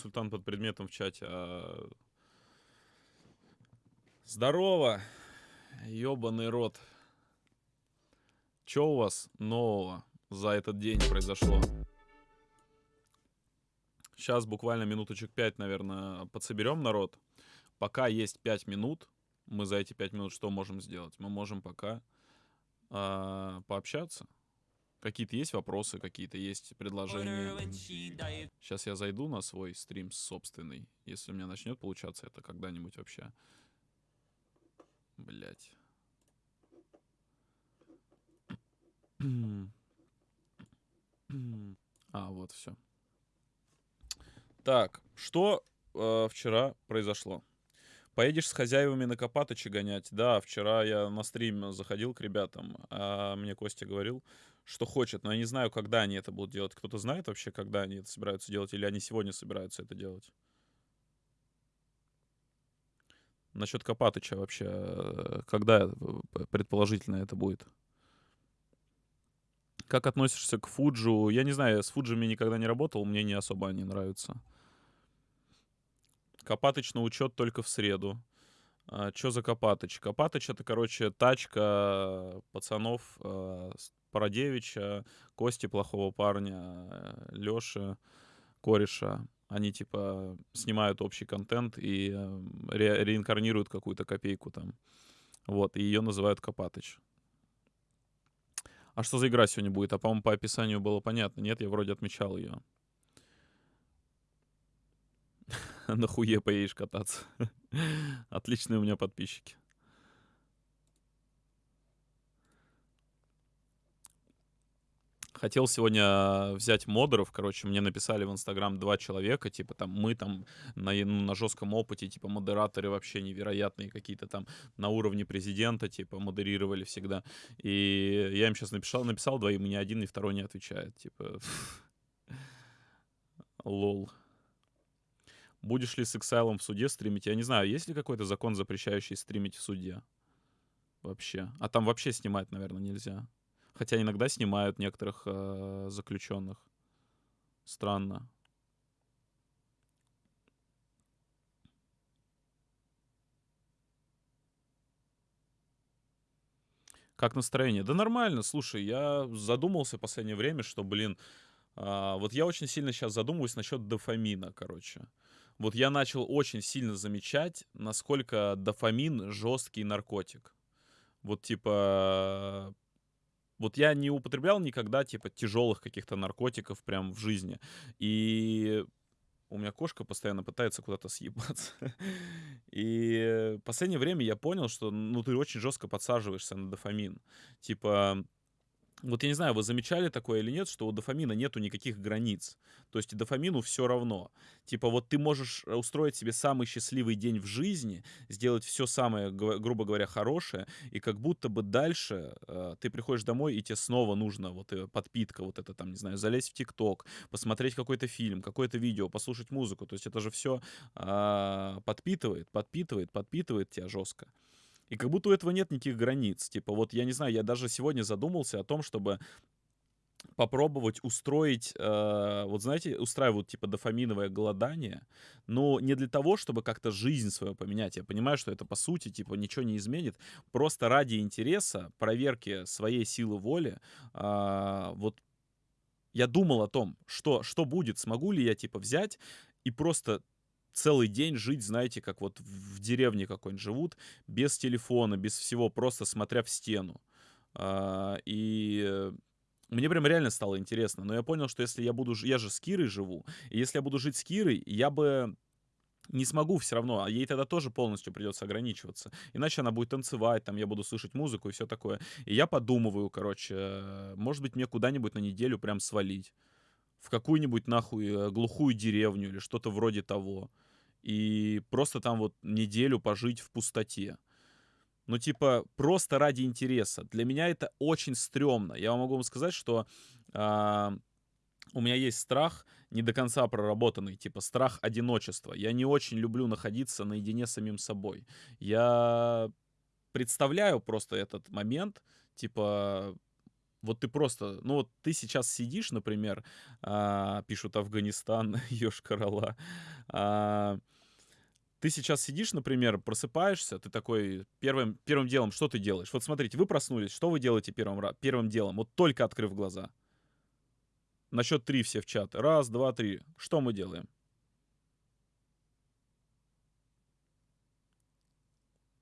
консультант под предметом в чате. А... Здорово, ёбаный рот. Чё у вас нового за этот день произошло? Сейчас буквально минуточек пять, наверное, подсоберем народ. Пока есть пять минут, мы за эти пять минут что можем сделать? Мы можем пока э, пообщаться. Какие-то есть вопросы, какие-то есть предложения. Сейчас я зайду на свой стрим собственный. Если у меня начнет получаться это когда-нибудь вообще. Блять. А, вот все. Так, что э, вчера произошло? Поедешь с хозяевами на Копатычи гонять? Да, вчера я на стрим заходил к ребятам, а мне Костя говорил, что хочет, но я не знаю, когда они это будут делать. Кто-то знает вообще, когда они это собираются делать, или они сегодня собираются это делать? Насчет Копатыча вообще, э, когда э, предположительно это будет? Как относишься к Фуджу? Я не знаю, я с Фуджами никогда не работал, мне не особо они нравятся. Копатыч на учет только в среду. А, чё за Копатыч? Копатыч это, короче, тачка пацанов а, Парадевича, Кости плохого парня, Лёши, кореша. Они, типа, снимают общий контент и ре реинкарнируют какую-то копейку там. Вот, и ее называют Копатыч. А что за игра сегодня будет? А, по-моему, по описанию было понятно. Нет, я вроде отмечал ее. На хуе поедешь кататься. Отличные у меня подписчики. Хотел сегодня взять модеров, короче, мне написали в Инстаграм два человека, типа там мы там на, ну, на жестком опыте, типа модераторы вообще невероятные какие-то там на уровне президента, типа модерировали всегда. И я им сейчас написал, написал двоим, и ни один, ни второй не отвечает, типа... Лол. Будешь ли с Exile в суде стримить? Я не знаю, есть ли какой-то закон, запрещающий стримить в суде? Вообще. А там вообще снимать, наверное, нельзя. Хотя иногда снимают некоторых э, заключенных. Странно. Как настроение? Да нормально, слушай, я задумался в последнее время, что, блин, а, вот я очень сильно сейчас задумываюсь насчет дофамина, короче. Вот я начал очень сильно замечать, насколько дофамин жесткий наркотик. Вот типа вот я не употреблял никогда, типа, тяжелых каких-то наркотиков прям в жизни. И у меня кошка постоянно пытается куда-то съебаться. И в последнее время я понял, что, ну, ты очень жестко подсаживаешься на дофамин. Типа, вот я не знаю, вы замечали такое или нет, что у дофамина нету никаких границ. То есть дофамину все равно. Типа вот ты можешь э, устроить себе самый счастливый день в жизни, сделать все самое, грубо говоря, хорошее, и как будто бы дальше э, ты приходишь домой, и тебе снова нужно вот э, подпитка, вот это там, не знаю, залезть в ТикТок, посмотреть какой-то фильм, какое-то видео, послушать музыку. То есть это же все э, а, подпитывает, подпитывает, подпитывает тебя жестко. И как будто у этого нет никаких границ. Типа, вот я не знаю, я даже сегодня задумался о том, чтобы попробовать устроить, э, вот знаете, устраивают типа дофаминовое голодание, но не для того, чтобы как-то жизнь свою поменять. Я понимаю, что это по сути типа ничего не изменит, просто ради интереса, проверки своей силы воли, э, вот я думал о том, что, что будет, смогу ли я типа взять и просто целый день жить, знаете, как вот в деревне какой-нибудь живут, без телефона, без всего, просто смотря в стену. А, и мне прям реально стало интересно. Но я понял, что если я буду... Я же с Кирой живу. И если я буду жить с Кирой, я бы не смогу все равно, а ей тогда тоже полностью придется ограничиваться. Иначе она будет танцевать, там я буду слышать музыку и все такое. И я подумываю, короче, может быть, мне куда-нибудь на неделю прям свалить. В какую-нибудь нахуй э, глухую деревню или что-то вроде того и просто там вот неделю пожить в пустоте. Ну, типа, просто ради интереса. Для меня это очень стрёмно. Я могу вам сказать, что э, у меня есть страх не до конца проработанный, типа страх одиночества. Я не очень люблю находиться наедине с самим собой. Я представляю просто этот момент, типа, Вот ты просто, ну вот ты сейчас сидишь, например, а, пишут Афганистан, Ёж-Карала, а, ты сейчас сидишь, например, просыпаешься, ты такой, первым, первым делом, что ты делаешь? Вот смотрите, вы проснулись, что вы делаете первым, первым делом, вот только открыв глаза? На счет три все в чат. Раз, два, три. Что мы делаем?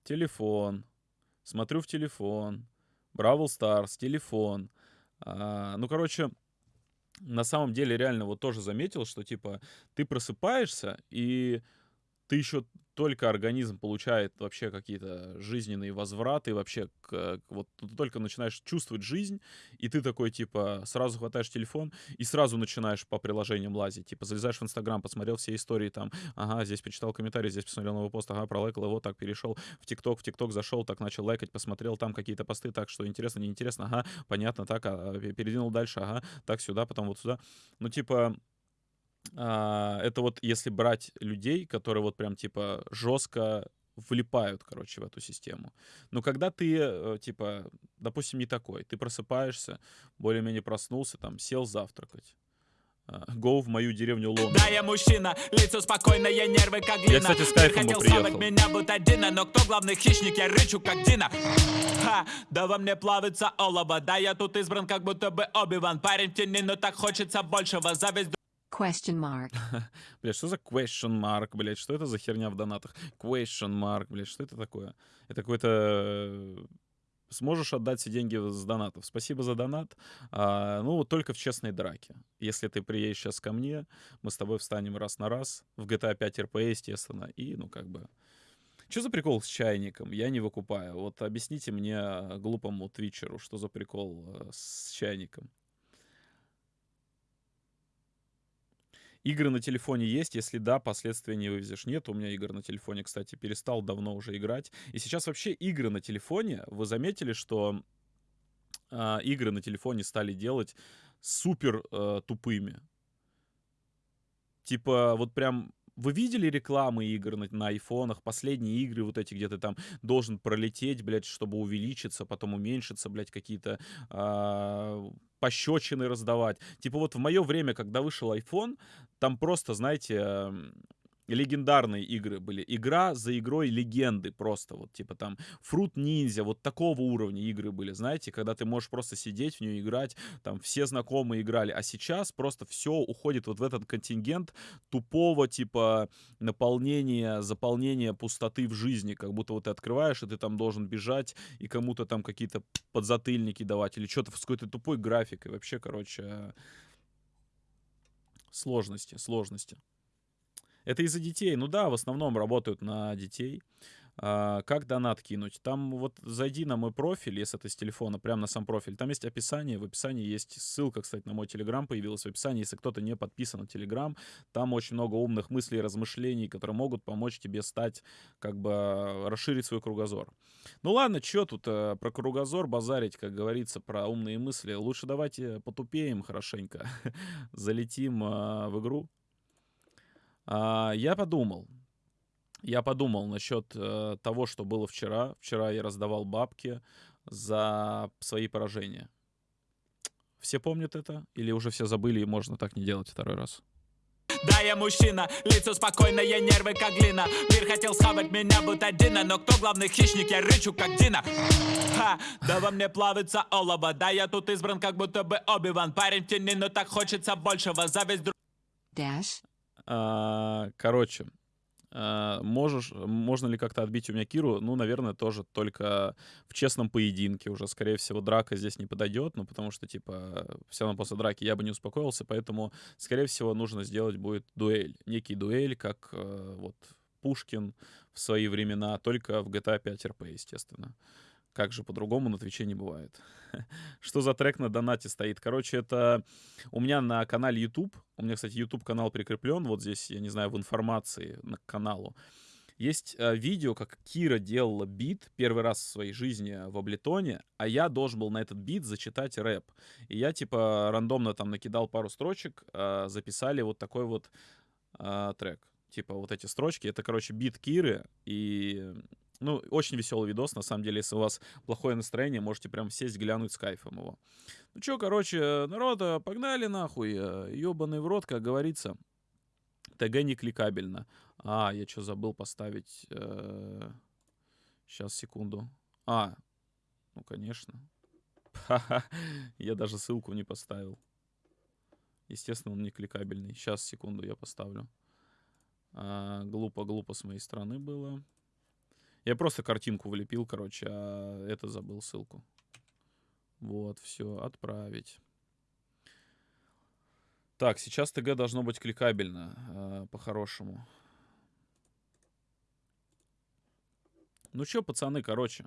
Телефон. Смотрю в телефон. Бравл Старс, телефон. А, ну, короче, на самом деле реально вот тоже заметил, что типа ты просыпаешься и ты еще только организм получает вообще какие-то жизненные возвраты, вообще к, вот ты только начинаешь чувствовать жизнь, и ты такой, типа, сразу хватаешь телефон и сразу начинаешь по приложениям лазить. Типа, залезаешь в Инстаграм, посмотрел все истории там, ага, здесь почитал комментарий, здесь посмотрел новый пост, ага, пролайкал его, так перешел в ТикТок, в ТикТок зашел, так начал лайкать, посмотрел там какие-то посты, так, что интересно, неинтересно, ага, понятно, так, а, передвинул дальше, ага, так, сюда, потом вот сюда. Ну, типа, а, это вот если брать людей, которые вот прям типа жестко влипают, короче, в эту систему. Но когда ты, э, типа, допустим, не такой, ты просыпаешься, более-менее проснулся, там, сел завтракать, Гоу в мою деревню Лондон. Да, я мужчина, лицо спокойное, нервы как глина. Я, кстати, с кайфом хотел приехал. меня будто Дина, но кто главный хищник, я рычу как Дина. Ха, да во мне плавится олово, да я тут избран как будто бы Оби-Ван. Парень в тени, но так хочется большего, зависть Question mark. блядь, что за question mark, блядь? Что это за херня в донатах? Question mark, блядь, что это такое? Это какой-то... Э, сможешь отдать все деньги с донатов. Спасибо за донат. А, ну, только в честной драке. Если ты приедешь сейчас ко мне, мы с тобой встанем раз на раз. В GTA 5 RP, естественно. И, ну, как бы... Что за прикол с чайником? Я не выкупаю. Вот объясните мне, глупому твичеру, что за прикол э, с чайником. Игры на телефоне есть? Если да, последствия не вывезешь. Нет, у меня игр на телефоне, кстати, перестал давно уже играть. И сейчас вообще игры на телефоне, вы заметили, что э, игры на телефоне стали делать супер э, тупыми. Типа, вот прям вы видели рекламы игр на, на айфонах, последние игры вот эти, где ты там должен пролететь, блядь, чтобы увеличиться, потом уменьшиться, блядь, какие-то э, пощечины раздавать. Типа вот в мое время, когда вышел iPhone, там просто, знаете, легендарные игры были. Игра за игрой легенды просто. Вот типа там Fruit Ninja, вот такого уровня игры были, знаете, когда ты можешь просто сидеть в нее играть, там все знакомые играли. А сейчас просто все уходит вот в этот контингент тупого типа наполнения, заполнения пустоты в жизни. Как будто вот ты открываешь, и ты там должен бежать и кому-то там какие-то подзатыльники давать или что-то с какой-то тупой графикой. Вообще, короче, сложности, сложности. Это из-за детей. Ну да, в основном работают на детей. А, как донат кинуть? Там вот зайди на мой профиль, если это с телефона, прямо на сам профиль. Там есть описание. В описании есть ссылка, кстати, на мой телеграм появилась в описании. Если кто-то не подписан на телеграм, там очень много умных мыслей и размышлений, которые могут помочь тебе стать, как бы, расширить свой кругозор. Ну ладно, что тут э, про кругозор базарить, как говорится, про умные мысли. Лучше давайте потупеем хорошенько, залетим э, в игру. А, я подумал. Я подумал насчет э, того, что было вчера. Вчера я раздавал бабки за свои поражения. Все помнят это? Или уже все забыли и можно так не делать второй раз? Да, я мужчина, лицо спокойное, нервы как глина Мир хотел схавать меня, будто Дина Но кто главный хищник, я рычу как Дина Ха, да во мне плавится олово Да, я тут избран, как будто бы Оби-Ван Парень в тени, но так хочется большего Зависть друг... Dash короче, а, можешь, можно ли как-то отбить у меня Киру? Ну, наверное, тоже только в честном поединке. Уже, скорее всего, драка здесь не подойдет, ну, потому что, типа, все равно после драки я бы не успокоился, поэтому, скорее всего, нужно сделать будет дуэль. Некий дуэль, как э, вот Пушкин в свои времена, только в GTA 5 RP, естественно. Как же по-другому на Твиче не бывает. Что за трек на донате стоит? Короче, это у меня на канале YouTube. У меня, кстати, YouTube канал прикреплен. Вот здесь, я не знаю, в информации на каналу. Есть э, видео, как Кира делала бит первый раз в своей жизни в Аблетоне, а я должен был на этот бит зачитать рэп. И я, типа, рандомно там накидал пару строчек, э, записали вот такой вот э, трек. Типа, вот эти строчки. Это, короче, бит Киры, и Ну, очень веселый видос, на самом деле, если у вас плохое настроение, можете прям сесть, глянуть с кайфом его. Ну чё, короче, народ, э, погнали нахуй, ёбаный в рот, как говорится. ТГ не кликабельно. А, я что, забыл поставить... Э... Сейчас, секунду. А, ну, конечно. Я даже ссылку не поставил. Естественно, он не кликабельный. Сейчас, секунду, я поставлю. А, глупо, глупо с моей стороны было. Я просто картинку влепил, короче, а это забыл ссылку. Вот, все, отправить. Так, сейчас ТГ должно быть кликабельно, э, по-хорошему. Ну что, пацаны, короче.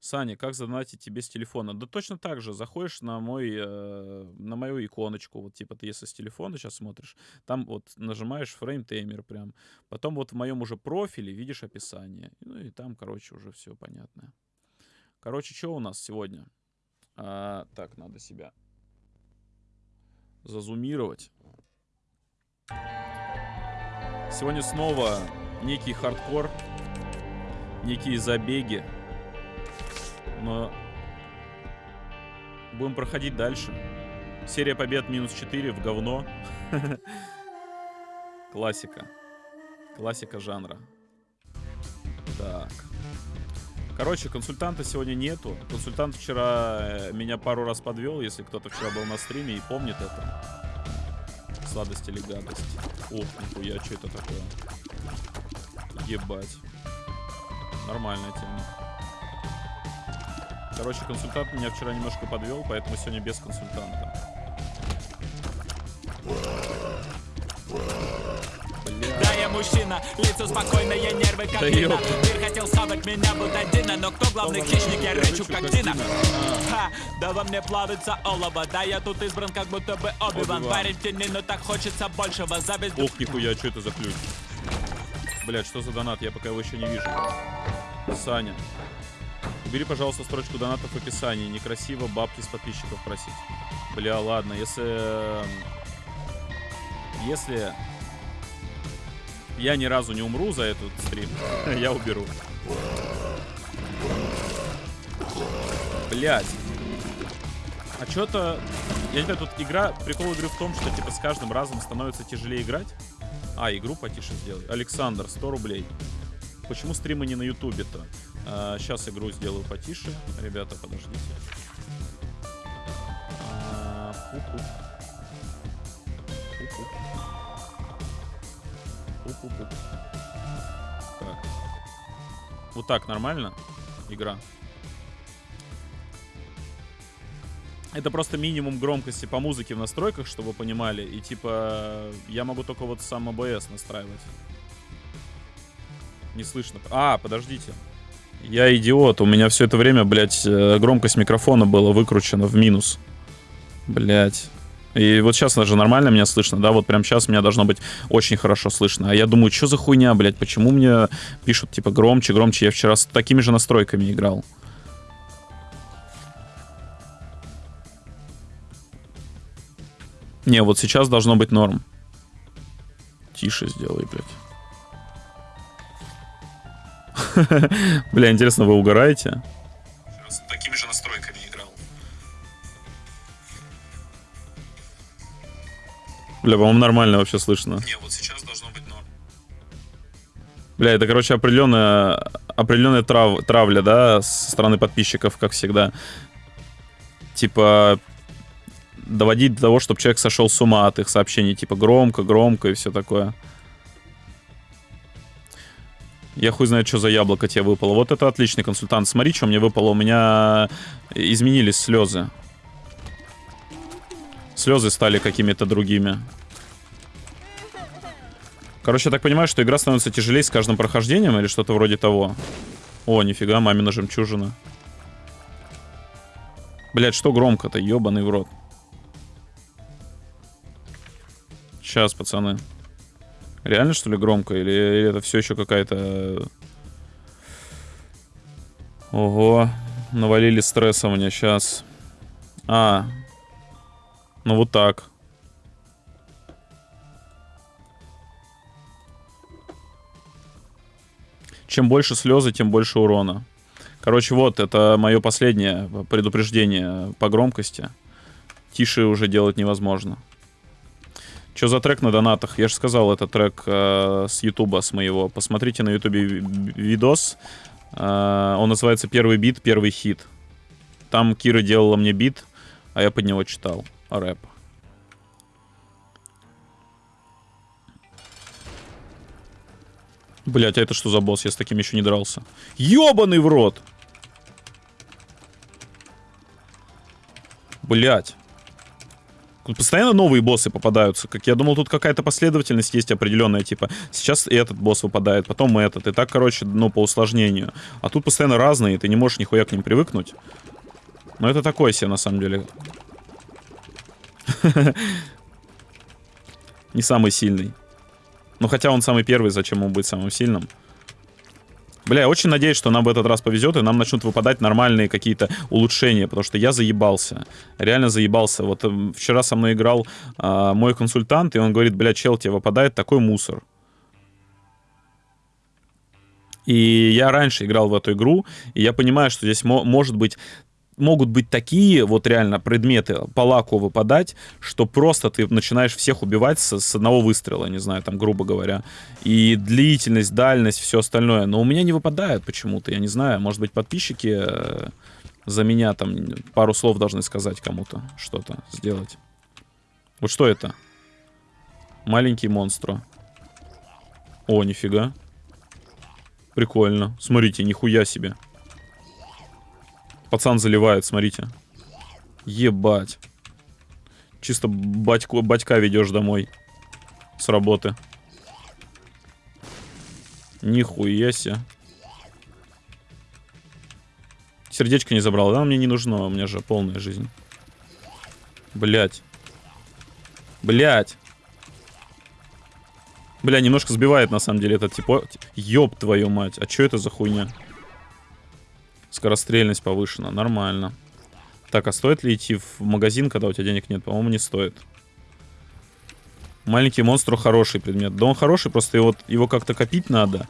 Саня, как задонатить тебе с телефона? Да точно так же. Заходишь на мой, э, на мою иконочку. Вот типа ты если с телефона сейчас смотришь, там вот нажимаешь Frametamer прям. Потом вот в моем уже профиле видишь описание. Ну и там, короче, уже все понятно. Короче, что у нас сегодня? А, так, надо себя зазумировать. Сегодня снова некий хардкор некие забеги. Но будем проходить дальше. Серия побед минус 4 в говно. Классика. Классика жанра. Так. Короче, консультанта сегодня нету. Консультант вчера э, меня пару раз подвел, если кто-то вчера был на стриме и помнит это. Сладость или гадость. Ох, нихуя, что это такое? Ебать. Нормальная тема. Короче, консультант меня вчера немножко подвел, поэтому сегодня без консультанта. Да, я мужчина, лицо спокойное, нервы как да Дина Мир хотел схавать меня, будто Дина Но кто главный хищник, я рычу как Дина Ха, да во мне плавится олово Да, я тут избран, как будто бы Оби-Ван Парень в тени, но так хочется большего Зависть... Ох, нихуя, что это за ключ? Блять, что за донат? Я пока его еще не вижу. Саня. Убери, пожалуйста, строчку донатов в описании. Некрасиво бабки с подписчиков просить. Бля, ладно, если... Эм, если я ни разу не умру за этот стрим, я уберу. Блять. А что-то... Я не знаю, тут игра... Прикол игры в том, что типа с каждым разом становится тяжелее играть. А, игру потише сделай. Александр, 100 рублей. Почему стримы не на ютубе-то? А, сейчас игру сделаю потише. Ребята, подождите. А, Так. Вот так нормально? Игра. Это просто минимум громкости по музыке в настройках, чтобы вы понимали. И типа я могу только вот сам ОБС настраивать. Не слышно. А, подождите. Я идиот. У меня все это время, блядь, э, громкость микрофона была выкручена в минус. Блядь. И вот сейчас даже нормально меня слышно, да? Вот прям сейчас меня должно быть очень хорошо слышно. А я думаю, что за хуйня, блядь? Почему мне пишут, типа, громче, громче? Я вчера с такими же настройками играл. Не, вот сейчас должно быть норм. Тише сделай, блядь. Бля, интересно, вы угораете? С такими же настройками играл. Бля, по-моему, нормально вообще слышно. Не, вот сейчас должно быть норм. Бля, это, короче, определенная, определенная трав, травля, да, со стороны подписчиков, как всегда. Типа, доводить до того, чтобы человек сошел с ума от их сообщений, типа, громко, громко и все такое. Я хуй знает, что за яблоко тебе выпало. Вот это отличный консультант. Смотри, что мне выпало. У меня изменились слезы. Слезы стали какими-то другими. Короче, я так понимаю, что игра становится тяжелее с каждым прохождением или что-то вроде того. О, нифига, мамина жемчужина. Блять, что громко-то, ебаный в рот. Сейчас, пацаны. Реально, что ли, громко? Или, или это все еще какая-то... Ого. Навалили стресса мне сейчас. А. Ну вот так. Чем больше слезы, тем больше урона. Короче, вот, это мое последнее предупреждение по громкости. Тише уже делать невозможно. Что за трек на донатах? Я же сказал, это трек э, с Ютуба, с моего. Посмотрите на Ютубе видос. Э, он называется «Первый бит, первый хит». Там Кира делала мне бит, а я под него читал рэп. Блять, а это что за босс? Я с таким еще не дрался. Ёбаный в рот! Блять. Постоянно новые боссы попадаются. Как я думал, тут какая-то последовательность есть определенная. Типа, сейчас этот босс выпадает, потом этот. И так, короче, ну, по усложнению. А тут постоянно разные, и ты не можешь нихуя к ним привыкнуть. Но это такое себе, на самом деле. Не самый сильный. Ну, хотя он самый первый, зачем ему быть самым сильным? Бля, я очень надеюсь, что нам в этот раз повезет, и нам начнут выпадать нормальные какие-то улучшения, потому что я заебался. Реально заебался. Вот э, вчера со мной играл э, мой консультант, и он говорит, бля, чел, тебе выпадает такой мусор. И я раньше играл в эту игру, и я понимаю, что здесь может быть могут быть такие вот реально предметы по лаку выпадать, что просто ты начинаешь всех убивать с, с одного выстрела, не знаю, там, грубо говоря. И длительность, дальность, все остальное. Но у меня не выпадает почему-то, я не знаю. Может быть, подписчики э, за меня там пару слов должны сказать кому-то, что-то сделать. Вот что это? Маленький монстр. О, нифига. Прикольно. Смотрите, нихуя себе. Пацан заливает, смотрите. Ебать. Чисто батьку, батька ведешь домой. С работы. Нихуя себе. Сердечко не забрал. Да, мне не нужно, у меня же полная жизнь. Блять. Блять. Бля, немножко сбивает на самом деле этот типа. Ёб твою мать. А что это за хуйня? Скорострельность повышена. Нормально. Так, а стоит ли идти в магазин, когда у тебя денег нет? По-моему, не стоит. Маленький монстр хороший предмет. Да он хороший, просто его, его как-то копить надо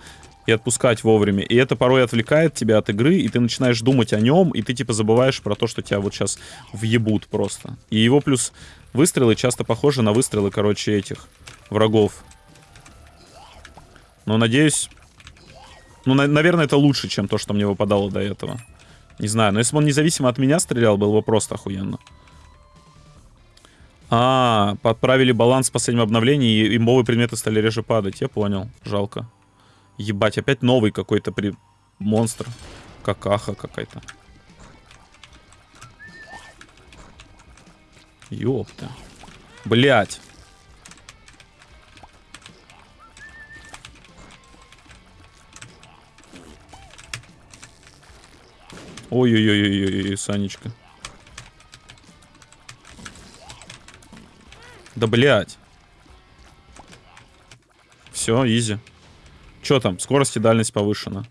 и отпускать вовремя. И это порой отвлекает тебя от игры, и ты начинаешь думать о нем, и ты типа забываешь про то, что тебя вот сейчас въебут просто. И его плюс выстрелы часто похожи на выстрелы, короче, этих врагов. Но надеюсь, ну, на наверное, это лучше, чем то, что мне выпадало до этого. Не знаю, но если бы он независимо от меня стрелял, было бы просто охуенно. А, подправили баланс в последнем обновлении, и имбовые предметы стали реже падать. Я понял. Жалко. Ебать, опять новый какой-то при... монстр. Какаха какая-то. Ёпта. Блять. Ой-ой-ой-ой-ой, Санечка. Да блять. Все, изи. Че там? Скорость и дальность повышена.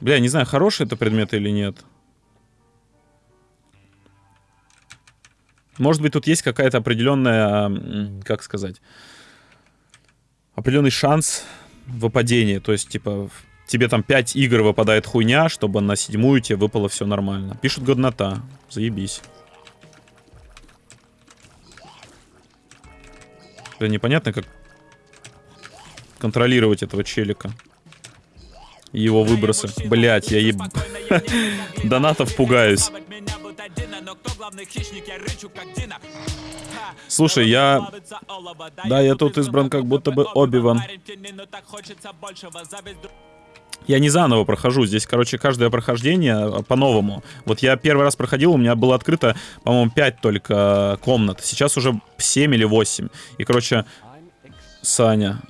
Бля, не знаю, хороший это предмет или нет. Может быть, тут есть какая-то определенная, как сказать, определенный шанс выпадения. То есть, типа, тебе там 5 игр выпадает хуйня, чтобы на седьмую тебе выпало все нормально. Пишут годнота. Заебись. Да непонятно, как контролировать этого челика. Его выбросы. Блять, я еб... Донатов пугаюсь. Слушай, я... Да, я тут избран как будто бы Оби-Ван. Я не заново прохожу. Здесь, короче, каждое прохождение а, по-новому. Вот я первый раз проходил, у меня было открыто, по-моему, 5 только комнат. Сейчас уже 7 или 8. И, короче, Саня,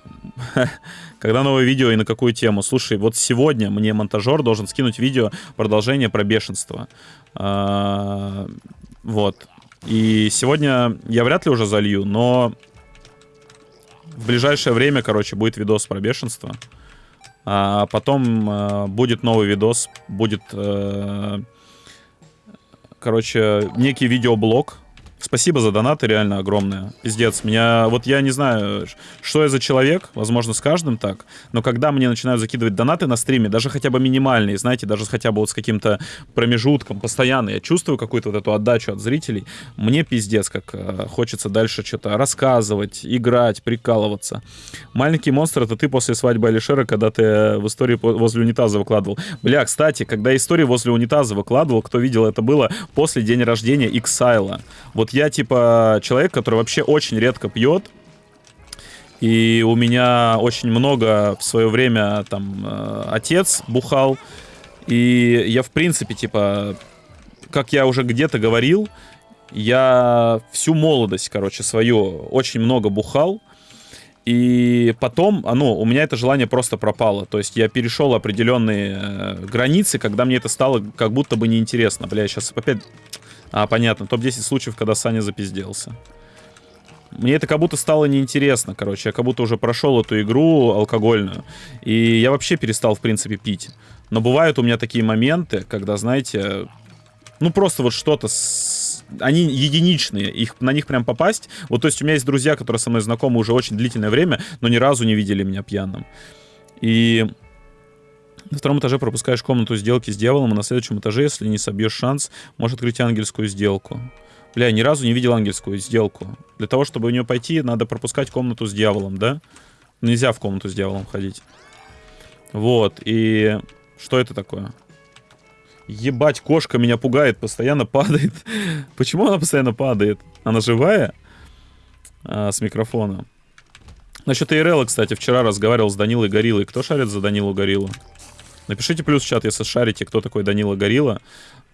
когда новое видео и на какую тему? Слушай, вот сегодня мне монтажер должен скинуть видео продолжение про бешенство. А, вот. И сегодня я вряд ли уже залью, но в ближайшее время, короче, будет видос про бешенство. А потом э, будет новый видос, будет, э, короче, некий видеоблог Спасибо за донаты, реально огромное. Пиздец, меня... Вот я не знаю, что я за человек, возможно, с каждым так, но когда мне начинают закидывать донаты на стриме, даже хотя бы минимальные, знаете, даже хотя бы вот с каким-то промежутком, постоянно, я чувствую какую-то вот эту отдачу от зрителей, мне пиздец, как э, хочется дальше что-то рассказывать, играть, прикалываться. Маленький монстр — это ты после свадьбы Алишера, когда ты в истории возле унитаза выкладывал. Бля, кстати, когда истории возле унитаза выкладывал, кто видел, это было после день рождения Иксайла. Вот я, типа, человек, который вообще очень редко пьет. И у меня очень много в свое время, там, э, отец бухал. И я, в принципе, типа, как я уже где-то говорил, я всю молодость, короче, свою очень много бухал. И потом, а, ну, у меня это желание просто пропало. То есть я перешел определенные э, границы, когда мне это стало как будто бы неинтересно. Бля, я сейчас опять а, понятно. Топ-10 случаев, когда Саня запизделся. Мне это как будто стало неинтересно, короче. Я как будто уже прошел эту игру алкогольную. И я вообще перестал, в принципе, пить. Но бывают у меня такие моменты, когда, знаете, ну просто вот что-то с... они единичные, их, на них прям попасть. Вот то есть у меня есть друзья, которые со мной знакомы уже очень длительное время, но ни разу не видели меня пьяным. И на втором этаже пропускаешь комнату сделки с дьяволом, а на следующем этаже, если не собьешь шанс, можешь открыть ангельскую сделку. Бля, я ни разу не видел ангельскую сделку. Для того, чтобы в нее пойти, надо пропускать комнату с дьяволом, да? Нельзя в комнату с дьяволом ходить. Вот, и... Что это такое? Ебать, кошка меня пугает, постоянно падает. Почему она постоянно падает? Она живая? А, с микрофона. Насчет ИРЛ, кстати, вчера разговаривал с Данилой Гориллой. Кто шарит за Данилу Гориллу? Напишите плюс в чат, если шарите, кто такой Данила Горилла.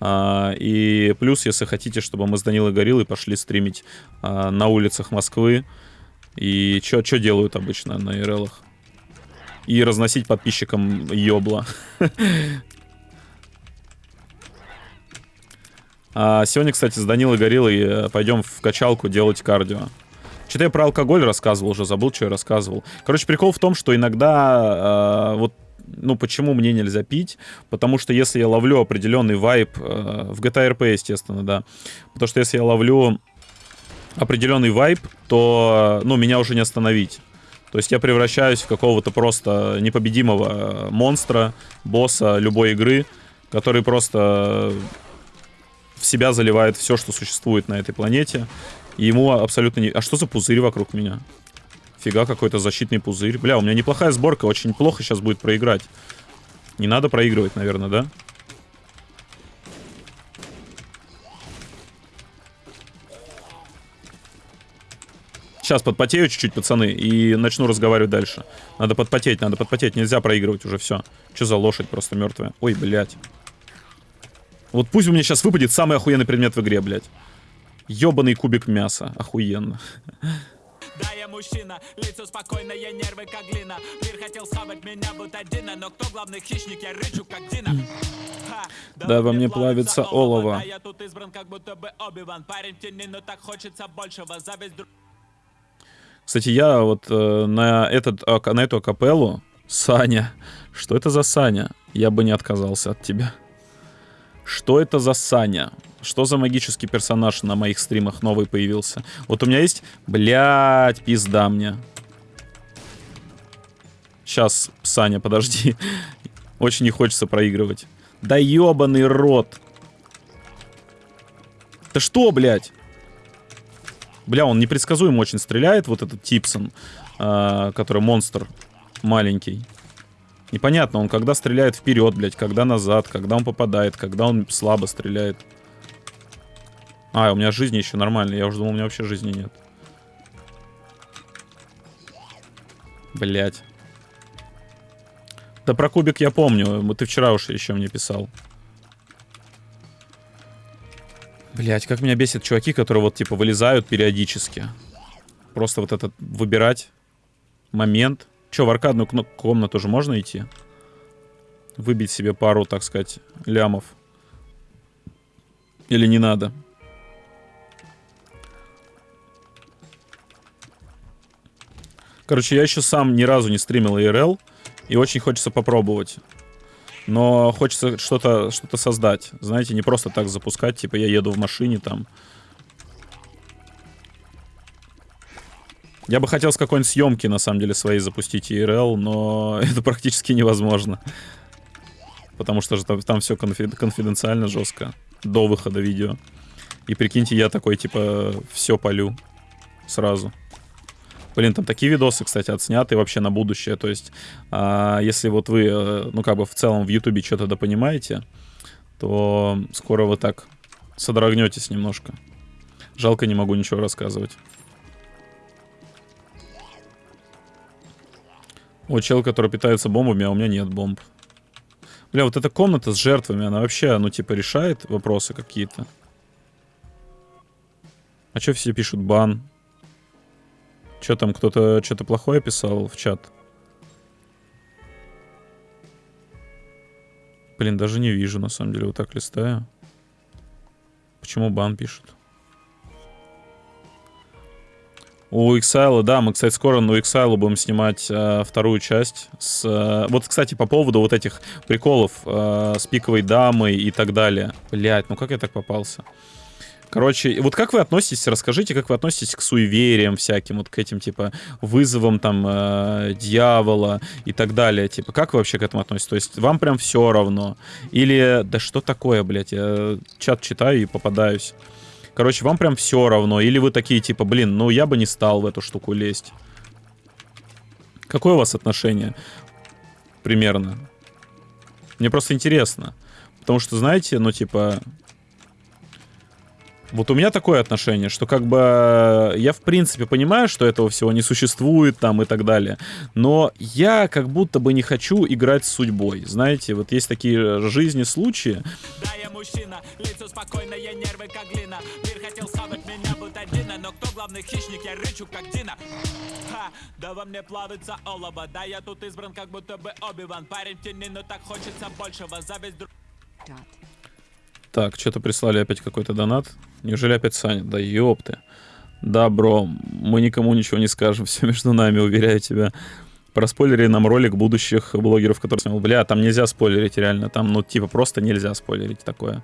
А, и плюс, если хотите, чтобы мы с Данилой Гориллой пошли стримить а, на улицах Москвы. И что делают обычно на ИРЛах? И разносить подписчикам ёбла. А сегодня, кстати, с Данилой Гориллой э, пойдем в качалку делать кардио. Что-то я про алкоголь рассказывал уже, забыл, что я рассказывал. Короче, прикол в том, что иногда э, вот ну, почему мне нельзя пить? Потому что если я ловлю определенный вайп, э, в GTA RP, естественно, да, потому что если я ловлю определенный вайп, то, ну, меня уже не остановить. То есть я превращаюсь в какого-то просто непобедимого монстра, босса любой игры, который просто в себя заливает все, что существует на этой планете. И ему абсолютно не... А что за пузырь вокруг меня? Фига, какой-то защитный пузырь. Бля, у меня неплохая сборка, очень плохо сейчас будет проиграть. Не надо проигрывать, наверное, да? Сейчас подпотею чуть-чуть, пацаны, и начну разговаривать дальше. Надо подпотеть, надо подпотеть. Нельзя проигрывать уже, все. Что за лошадь просто мертвая? Ой, блядь. Вот пусть у меня сейчас выпадет самый охуенный предмет в игре, блядь. Ёбаный кубик мяса. Охуенно. Да, я мужчина, лицо спокойное, нервы как глина Мир хотел схавать меня, будто Дина Но кто главный хищник, я рычу как Дина да, да, во мне плавится олово. Да, я тут избран, как будто бы Оби-Ван Парень в тени, но так хочется большего Зависть Кстати, я вот э, на, этот, на эту акапеллу Саня. Что это за Саня? Я бы не отказался от тебя. Что это за Саня? Что за магический персонаж на моих стримах новый появился? Вот у меня есть... Блядь, пизда мне. Сейчас, Саня, подожди. Очень не хочется проигрывать. Да ебаный рот. Да что, блядь? Бля, он непредсказуемо очень стреляет, вот этот Типсон, э, который монстр маленький. Непонятно, он когда стреляет вперед, блядь, когда назад, когда он попадает, когда он слабо стреляет. А, у меня жизни еще нормально. Я уже думал, у меня вообще жизни нет. Блять. Да про кубик я помню. Ты вчера уж еще мне писал. Блять, как меня бесит чуваки, которые вот типа вылезают периодически. Просто вот этот выбирать момент. Че, в аркадную комнату же можно идти? Выбить себе пару, так сказать, лямов. Или не надо? Короче, я еще сам ни разу не стримил IRL. И очень хочется попробовать. Но хочется что-то что, -то, создать. Знаете, не просто так запускать. Типа я еду в машине там. Я бы хотел с какой-нибудь съемки, на самом деле, своей запустить IRL, но это практически невозможно. Потому что же там, там все конфи- конфиденциально жестко. До выхода видео. И прикиньте, я такой, типа, все полю сразу. Блин, там такие видосы, кстати, отсняты вообще на будущее. То есть, а, если вот вы, э, ну, как бы в целом в Ютубе что-то допонимаете, то скоро вы так содрогнетесь немножко. Жалко, не могу ничего рассказывать. О, чел, который питается бомбами, а у меня нет бомб. Бля, вот эта комната с жертвами, она вообще, ну, типа, решает вопросы какие-то. А что все пишут бан? Что там, кто-то что-то плохое писал в чат? Блин, даже не вижу, на самом деле, вот так листаю. Почему бан пишут? У Exile, да, мы, кстати, скоро на Exile будем снимать э, вторую часть. С, э, вот, кстати, по поводу вот этих приколов э, с пиковой дамой и так далее. Блять, ну как я так попался? Короче, вот как вы относитесь, расскажите, как вы относитесь к суевериям всяким, вот к этим, типа, вызовам, там, э, дьявола и так далее, типа, как вы вообще к этому относитесь? То есть вам прям все равно? Или, да что такое, блядь, я чат читаю и попадаюсь. Короче, вам прям все равно. Или вы такие, типа, блин, ну я бы не стал в эту штуку лезть. Какое у вас отношение? Примерно. Мне просто интересно. Потому что, знаете, ну, типа, вот у меня такое отношение, что как бы я в принципе понимаю, что этого всего не существует там и так далее, но я как будто бы не хочу играть с судьбой. Знаете, вот есть такие жизни случаи. Да, я мужчина, лицо спокойное, нервы как глина. Мир хотел схавать меня, будто Дина, но кто главный хищник, я рычу как Дина. Ха, да во мне плавится олово, да я тут избран как будто бы Оби-Ван. Парень в тени, но так хочется большего, зависть друг... Так, что-то прислали опять какой-то донат. Неужели опять Саня? Да ёпты. Да, бро, мы никому ничего не скажем, все между нами, уверяю тебя. Проспойлери нам ролик будущих блогеров, которые снимал. Бля, там нельзя спойлерить, реально. Там, ну, типа, просто нельзя спойлерить такое.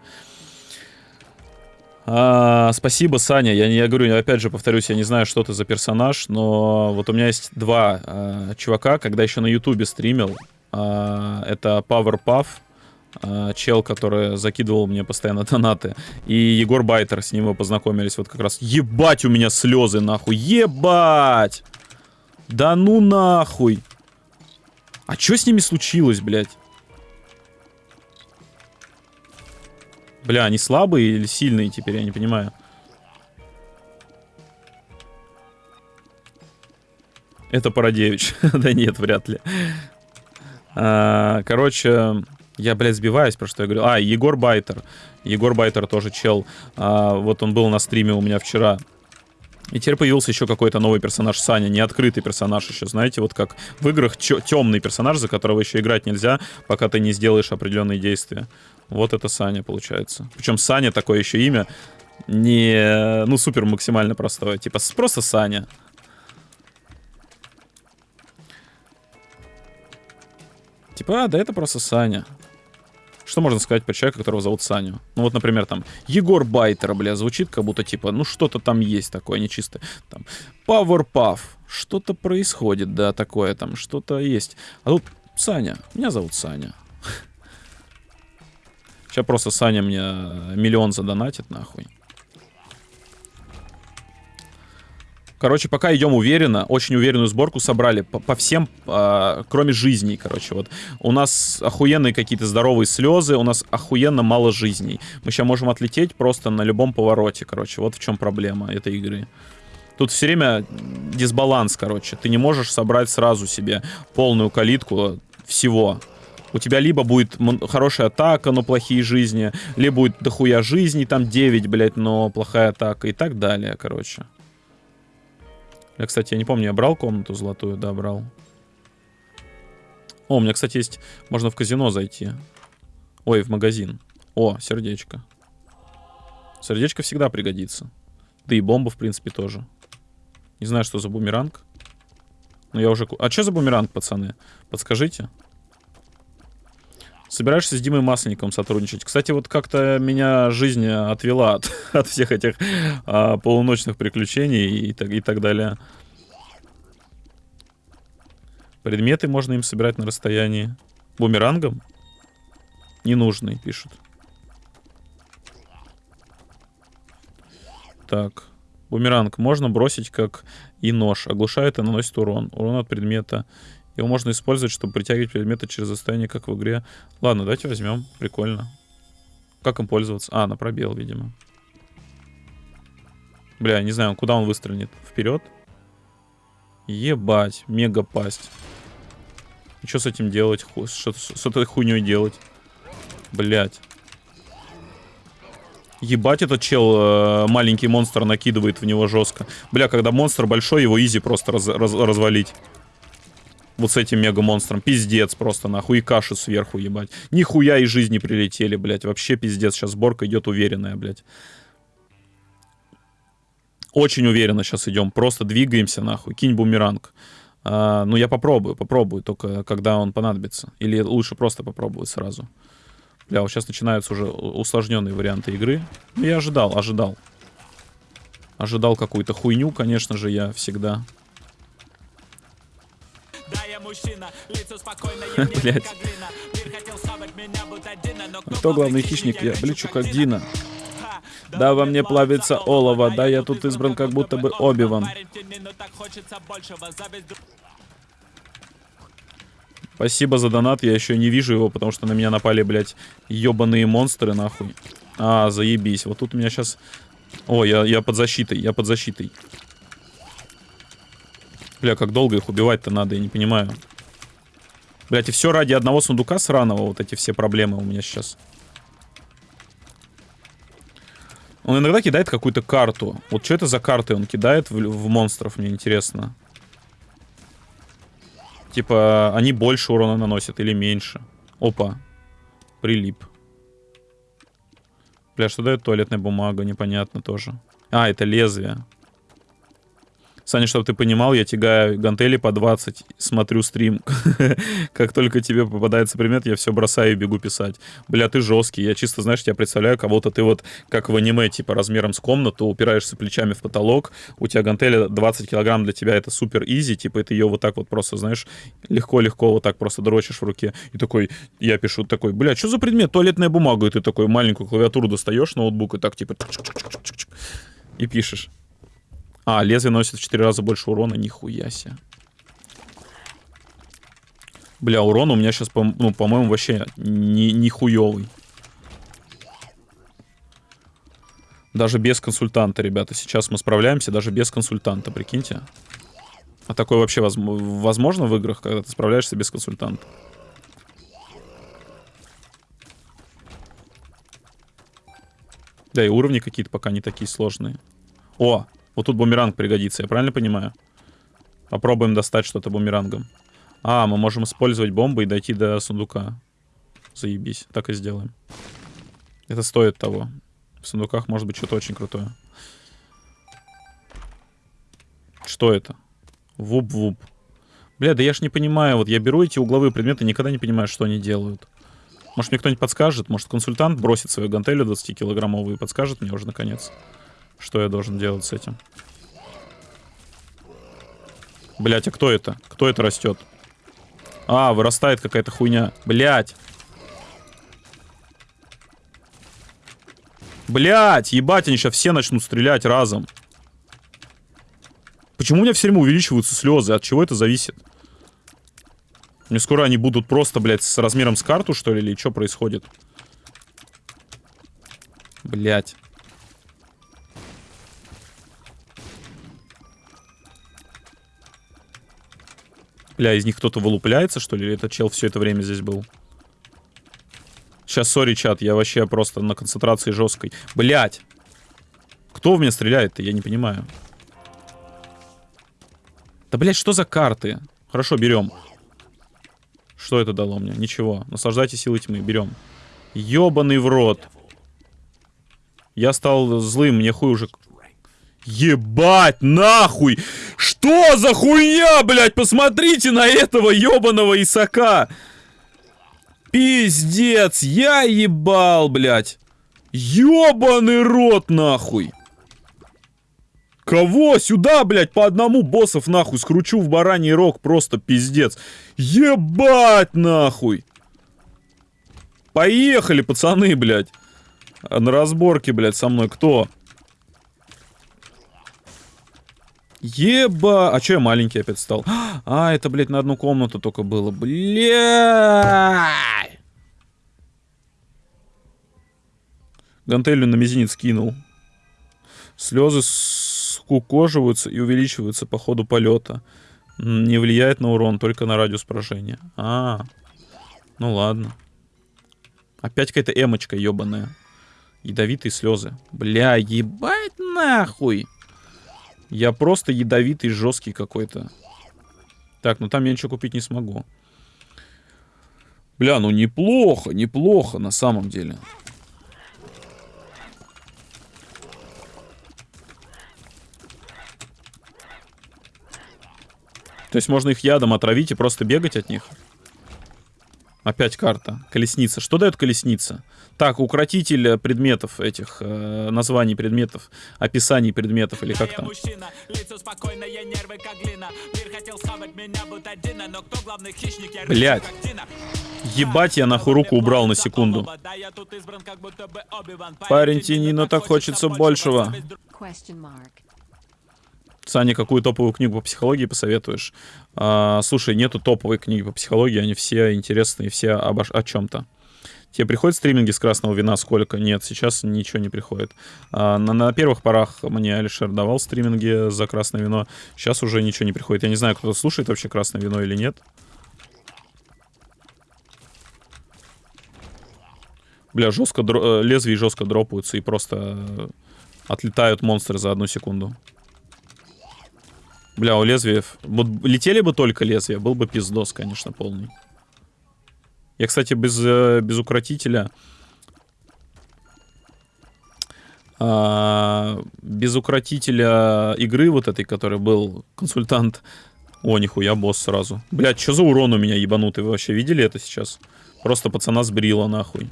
А, спасибо, Саня. Я, я говорю, опять же, повторюсь, я не знаю, что ты за персонаж, но вот у меня есть два а, чувака, когда еще на Ютубе стримил. А, это Powerpuff чел, который закидывал мне постоянно донаты. И Егор Байтер, с ним мы познакомились вот как раз. Ебать у меня слезы, нахуй. Ебать! Да ну нахуй! А что с ними случилось, блядь? Бля, они слабые или сильные теперь, я не понимаю. Это Парадевич. да нет, вряд ли. А, короче, я, блядь, сбиваюсь, про что я говорю. А, Егор Байтер. Егор Байтер тоже чел. А, вот он был на стриме у меня вчера. И теперь появился еще какой-то новый персонаж Саня, не открытый персонаж еще, знаете, вот как в играх темный персонаж, за которого еще играть нельзя, пока ты не сделаешь определенные действия. Вот это Саня получается. Причем Саня такое еще имя не, ну, супер максимально простое, типа просто Саня. Типа, а, да это просто Саня. Что можно сказать про человека, которого зовут Саню? Ну вот, например, там, Егор Байтер, бля, звучит как будто, типа, ну что-то там есть такое нечистое. Там, Powerpuff, что-то происходит, да, такое там, что-то есть. А тут Саня, меня зовут Саня. Сейчас просто Саня мне миллион задонатит, нахуй. Короче, пока идем уверенно, очень уверенную сборку собрали по, по всем, э, кроме жизней, короче. Вот у нас охуенные какие-то здоровые слезы, у нас охуенно мало жизней. Мы сейчас можем отлететь просто на любом повороте, короче. Вот в чем проблема этой игры. Тут все время дисбаланс, короче. Ты не можешь собрать сразу себе полную калитку всего. У тебя либо будет хорошая атака, но плохие жизни, либо будет дохуя жизни, там 9, блядь, но плохая атака и так далее, короче. Я, кстати, я не помню, я брал комнату золотую? Да, брал. О, у меня, кстати, есть... Можно в казино зайти. Ой, в магазин. О, сердечко. Сердечко всегда пригодится. Да и бомба, в принципе, тоже. Не знаю, что за бумеранг. Но я уже... А что за бумеранг, пацаны? Подскажите. Собираешься с Димой Масленником сотрудничать. Кстати, вот как-то меня жизнь отвела от, от всех этих а, полуночных приключений и так, и так далее. Предметы можно им собирать на расстоянии. Бумерангом? Ненужный, пишут. Так. Бумеранг можно бросить как и нож. Оглушает и наносит урон. Урон от предмета. Его можно использовать, чтобы притягивать предметы через расстояние, как в игре. Ладно, давайте возьмем. Прикольно. Как им пользоваться? А, на пробел, видимо. Бля, не знаю, куда он выстрелит. Вперед? Ебать, мега пасть. Что с этим делать? Что с этой хуйней делать? Блять. Ебать, этот чел э, маленький монстр накидывает в него жестко. Бля, когда монстр большой, его изи просто раз, раз, развалить. Вот с этим мега-монстром. Пиздец просто, нахуй. И каши сверху, ебать. Нихуя из жизни прилетели, блядь. Вообще пиздец. Сейчас сборка идет уверенная, блядь. Очень уверенно сейчас идем. Просто двигаемся, нахуй. Кинь бумеранг. А, ну, я попробую, попробую. Только когда он понадобится. Или лучше просто попробовать сразу. Бля, вот сейчас начинаются уже усложненные варианты игры. Ну, я ожидал, ожидал. Ожидал какую-то хуйню, конечно же, я всегда. Блять. Кто главный хищник? Я блючу как Дина. Да, во мне плавится олово. Да, я тут избран как будто бы Обиван. Спасибо за донат, я еще не вижу его, потому что на меня напали, блядь, ебаные монстры, нахуй. А, заебись. Вот тут у меня сейчас... О, я, я под защитой, я под защитой. Бля, как долго их убивать-то надо, я не понимаю. Блять, и все ради одного сундука сраного, вот эти все проблемы у меня сейчас. Он иногда кидает какую-то карту. Вот что это за карты он кидает в, в монстров, мне интересно. Типа, они больше урона наносят или меньше. Опа. Прилип. Бля, что дает туалетная бумага? Непонятно тоже. А, это лезвие. Саня, чтобы ты понимал, я тягаю гантели по 20, смотрю стрим. как только тебе попадается предмет, я все бросаю и бегу писать. Бля, ты жесткий. Я чисто, знаешь, тебя представляю, кого-то ты вот, как в аниме, типа, размером с комнату, упираешься плечами в потолок, у тебя гантели 20 килограмм для тебя это супер изи, типа, ты ее вот так вот просто, знаешь, легко-легко вот так просто дрочишь в руке. И такой, я пишу такой, бля, что за предмет? Туалетная бумага. И ты такой маленькую клавиатуру достаешь, ноутбук, и так, типа, и пишешь. А, лезвие носит в 4 раза больше урона, нихуя себе. Бля, урон у меня сейчас, по, ну, по-моему, вообще не, не. Даже без консультанта, ребята. Сейчас мы справляемся даже без консультанта, прикиньте. А такое вообще воз возможно в играх, когда ты справляешься без консультанта? Да, и уровни какие-то пока не такие сложные. О, вот тут бумеранг пригодится, я правильно понимаю? Попробуем достать что-то бумерангом. А, мы можем использовать бомбы и дойти до сундука. Заебись, так и сделаем. Это стоит того. В сундуках может быть что-то очень крутое. Что это? Вуп-вуп. Бля, да я ж не понимаю. Вот я беру эти угловые предметы, никогда не понимаю, что они делают. Может, мне кто-нибудь подскажет? Может, консультант бросит свою гантелю 20-килограммовую и подскажет мне уже наконец? Что я должен делать с этим? Блять, а кто это? Кто это растет? А, вырастает какая-то хуйня. Блять. Блять, ебать, они сейчас все начнут стрелять разом. Почему у меня все время увеличиваются слезы? От чего это зависит? Мне скоро они будут просто, блядь, с размером с карту, что ли, или что происходит? Блять. Бля, из них кто-то вылупляется, что ли? Или этот чел все это время здесь был? Сейчас, сори, чат, я вообще просто на концентрации жесткой. Блять! Кто в меня стреляет-то? Я не понимаю. Да, блядь, что за карты? Хорошо, берем. Что это дало мне? Ничего. Наслаждайтесь силой тьмы. Берем. Ёбаный в рот. Я стал злым, мне хуй уже... Ебать, нахуй! Что за хуйня, блядь? Посмотрите на этого ебаного Исака. Пиздец, я ебал, блядь. Ёбаный рот, нахуй. Кого? Сюда, блядь, по одному боссов нахуй скручу в бараний рог, просто пиздец. Ебать нахуй. Поехали, пацаны, блядь. На разборке, блядь, со мной кто? Еба! А чё я маленький опять стал? А, это, блядь, на одну комнату только было. Бля! Гантелью на мизинец кинул. Слезы скукоживаются и увеличиваются по ходу полета. Не влияет на урон, только на радиус поражения. А, ну ладно. Опять какая-то эмочка ебаная. Ядовитые слезы. Бля, ебать нахуй. Я просто ядовитый, жесткий какой-то. Так, ну там я ничего купить не смогу. Бля, ну неплохо, неплохо на самом деле. То есть можно их ядом отравить и просто бегать от них? Опять карта. Колесница. Что дает колесница? Так, укротитель предметов этих, э, названий предметов, описаний предметов или как там. Блять. Ебать, я нахуй руку убрал на секунду. Парень тяни, но так хочется большего. Саня, какую топовую книгу по психологии посоветуешь? А, слушай, нету топовой книги по психологии, они все интересные, все обо, о чем-то. Тебе приходят стриминги с красного вина сколько? Нет, сейчас ничего не приходит. А, на, на первых порах мне Алишер давал стриминги за красное вино. Сейчас уже ничего не приходит. Я не знаю, кто слушает вообще красное вино или нет. Бля, жестко дро... Э, лезвия жестко дропаются и просто отлетают монстры за одну секунду. Бля, у лезвиев... Вот летели бы только лезвия, был бы пиздос, конечно, полный. Я, кстати, без, э, без укротителя... А, без укротителя игры вот этой, который был консультант... О, нихуя, босс сразу. Блядь, что за урон у меня ебанутый? Вы вообще видели это сейчас? Просто пацана сбрила нахуй.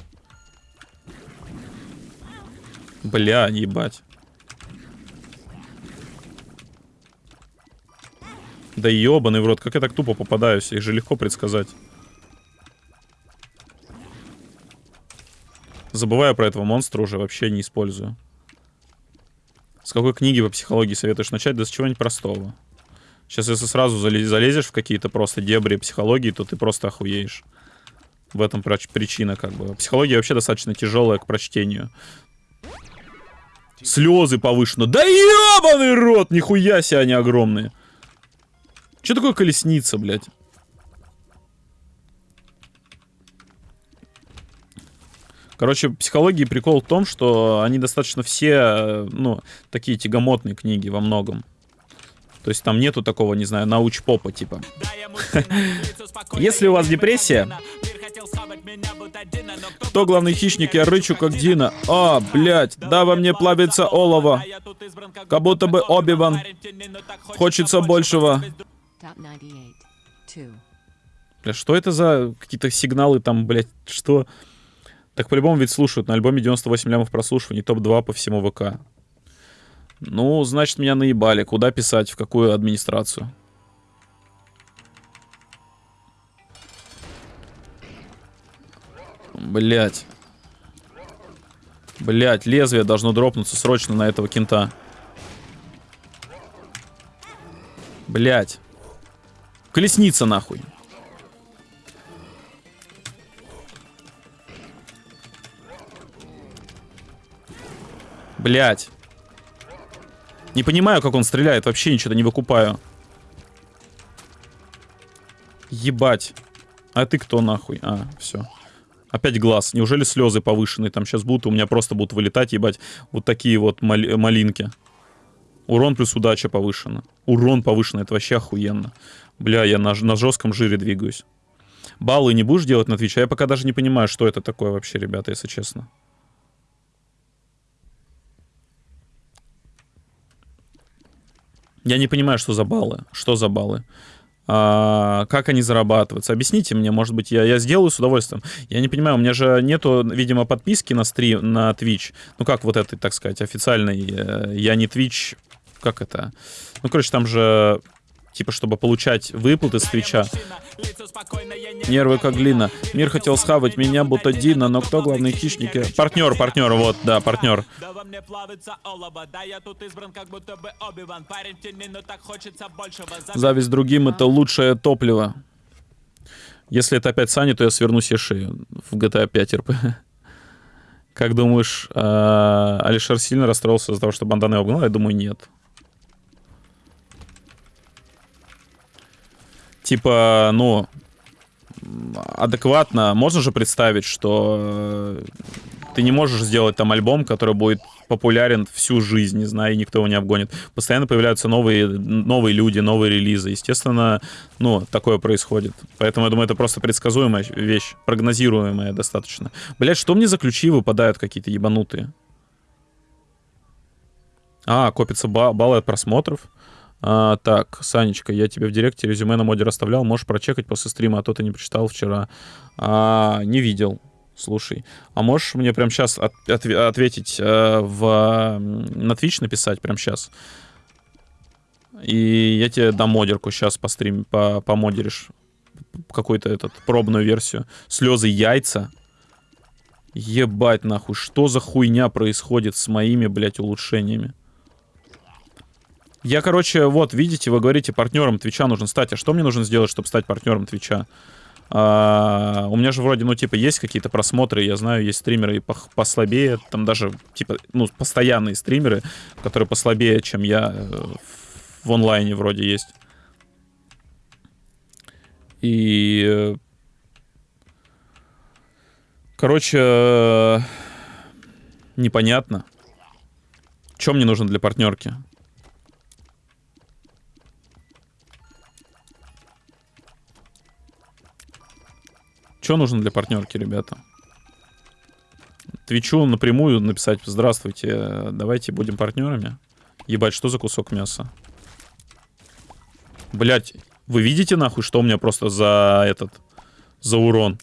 Бля, ебать. Да ебаный в рот, как я так тупо попадаюсь? Их же легко предсказать. Забываю про этого монстра уже, вообще не использую. С какой книги по психологии советуешь начать? Да с чего-нибудь простого. Сейчас, если сразу залезешь в какие-то просто дебри психологии, то ты просто охуеешь. В этом причина, как бы. Психология вообще достаточно тяжелая к прочтению. Слезы повышенно. Да ебаный рот! Нихуя себе они огромные. Что такое колесница, блядь? Короче, психологии прикол в том, что они достаточно все, ну, такие тягомотные книги во многом. То есть там нету такого, не знаю, науч-попа типа. Если у вас депрессия, кто главный хищник? Я рычу, как Дина. А, блядь, да во мне плавится олово. Как будто бы Обиван. Хочется большего. Бля, что это за какие-то сигналы там, блядь, что? Так по-любому ведь слушают. На альбоме 98 лямов прослушиваний, топ-2 по всему ВК. Ну, значит, меня наебали. Куда писать? В какую администрацию? Блять. Блять, лезвие должно дропнуться срочно на этого кента. Блять. Колесница нахуй. Блять. Не понимаю, как он стреляет. Вообще ничего не выкупаю. Ебать. А ты кто нахуй? А, все. Опять глаз. Неужели слезы повышенные там сейчас будут? У меня просто будут вылетать, ебать, вот такие вот мал малинки. Урон плюс удача повышена. Урон повышен, это вообще охуенно. Бля, я на, на жестком жире двигаюсь. Баллы не будешь делать на Twitch? А я пока даже не понимаю, что это такое вообще, ребята, если честно. Я не понимаю, что за баллы. Что за баллы? А, как они зарабатываются? Объясните мне, может быть, я, я сделаю с удовольствием. Я не понимаю, у меня же нету, видимо, подписки на стрим, на Twitch. Ну как вот этой, так сказать, официальной. Э, я не Twitch как это? Ну, короче, там же типа, чтобы получать выплаты с Твича. Нервы как глина. Мир хотел схавать меня, будто Дина, но кто главный хищник? Партнер, партнер, вот, да, партнер. Зависть другим — это лучшее топливо. Если это опять Сани, то я сверну себе шею в GTA 5 РП. Как думаешь, э, Алишер сильно расстроился из-за того, что Бандана его обгнал? Я думаю, нет. Типа, ну, адекватно можно же представить, что э, ты не можешь сделать там альбом, который будет популярен всю жизнь, не знаю, и никто его не обгонит. Постоянно появляются новые, новые люди, новые релизы. Естественно, ну, такое происходит. Поэтому, я думаю, это просто предсказуемая вещь, прогнозируемая достаточно. Блять, что мне за ключи выпадают какие-то ебанутые? А, копится ба баллы от просмотров. А, так, Санечка, я тебе в директе резюме на моде расставлял. Можешь прочекать после стрима, а то ты не прочитал вчера. А, не видел. Слушай, а можешь мне прямо сейчас от, от, ответить э, в, на Twitch написать прямо сейчас? И я тебе дам модерку сейчас по стрим, по, помодеришь какую-то этот пробную версию. Слезы яйца. Ебать нахуй, что за хуйня происходит с моими, блядь, улучшениями? Я, короче, вот, видите, вы говорите, партнером Твича нужно стать. А что мне нужно сделать, чтобы стать партнером Твича? А, у меня же вроде, ну, типа, есть какие-то просмотры, я знаю, есть стримеры и послабее, там даже, типа, ну, постоянные стримеры, которые послабее, чем я э, в онлайне вроде есть. И... Э, короче, э, непонятно. Что мне нужно для партнерки? Что нужно для партнерки, ребята? Твичу напрямую написать «Здравствуйте, давайте будем партнерами». Ебать, что за кусок мяса? Блять, вы видите нахуй, что у меня просто за этот... За урон?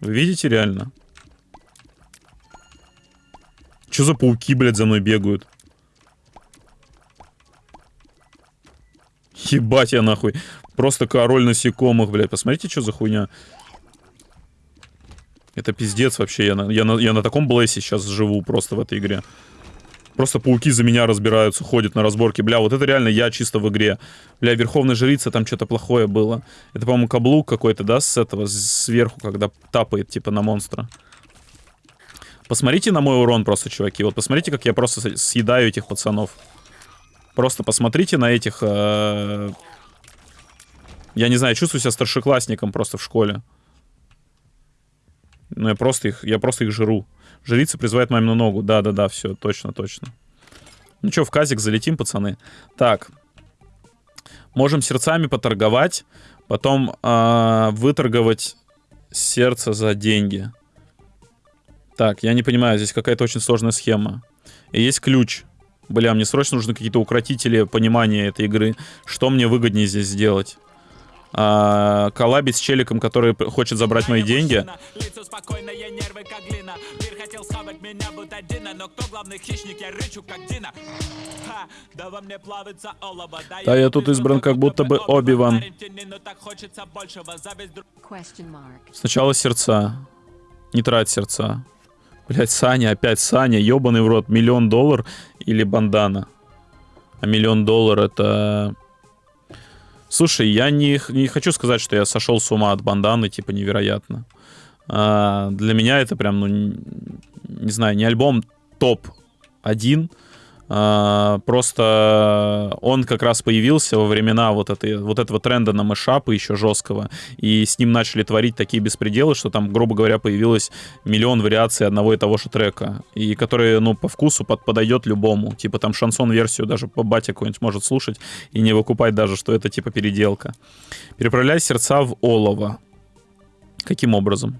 Вы видите реально? Что за пауки, блядь, за мной бегают? Ебать я нахуй. Просто король насекомых, блядь. Посмотрите, что за хуйня. Это пиздец вообще. Я на, я, на, я на таком блэсе сейчас живу просто в этой игре. Просто пауки за меня разбираются, ходят на разборки. Бля, вот это реально я чисто в игре. Бля, Верховная Жрица, там что-то плохое было. Это, по-моему, каблук какой-то, да, с этого, сверху, когда тапает, типа, на монстра. Посмотрите на мой урон просто, чуваки. Вот посмотрите, как я просто съедаю этих пацанов. Просто посмотрите на этих э, я не знаю, чувствую себя старшеклассником просто в школе. Ну, я просто их, я просто их жру. Жрица призывает мамину ногу. Да-да-да, все, точно, точно. Ну что, в казик залетим, пацаны. Так. Можем сердцами поторговать. Потом э, выторговать сердце за деньги. Так, я не понимаю, здесь какая-то очень сложная схема. И есть ключ. Бля, мне срочно нужны какие-то укротители понимания этой игры. Что мне выгоднее здесь сделать? А, коллабить с челиком, который хочет забрать мои деньги. Да, я тут избран как будто бы Оби-Ван. Сначала сердца. Не трать сердца. Блять, Саня, опять Саня, ебаный в рот. Миллион доллар или бандана. А миллион доллар это... Слушай, я не, не хочу сказать, что я сошел с ума от банданы, типа, невероятно. А, для меня это прям, ну, не, не знаю, не альбом топ-1, а, просто он как раз появился во времена вот, этой, вот этого тренда на мышапы еще жесткого, и с ним начали творить такие беспределы, что там, грубо говоря, появилось миллион вариаций одного и того же трека, и который, ну, по вкусу под, подойдет любому. Типа там шансон-версию даже по бате какой-нибудь может слушать и не выкупать даже, что это типа переделка. Переправляй сердца в олово. Каким образом?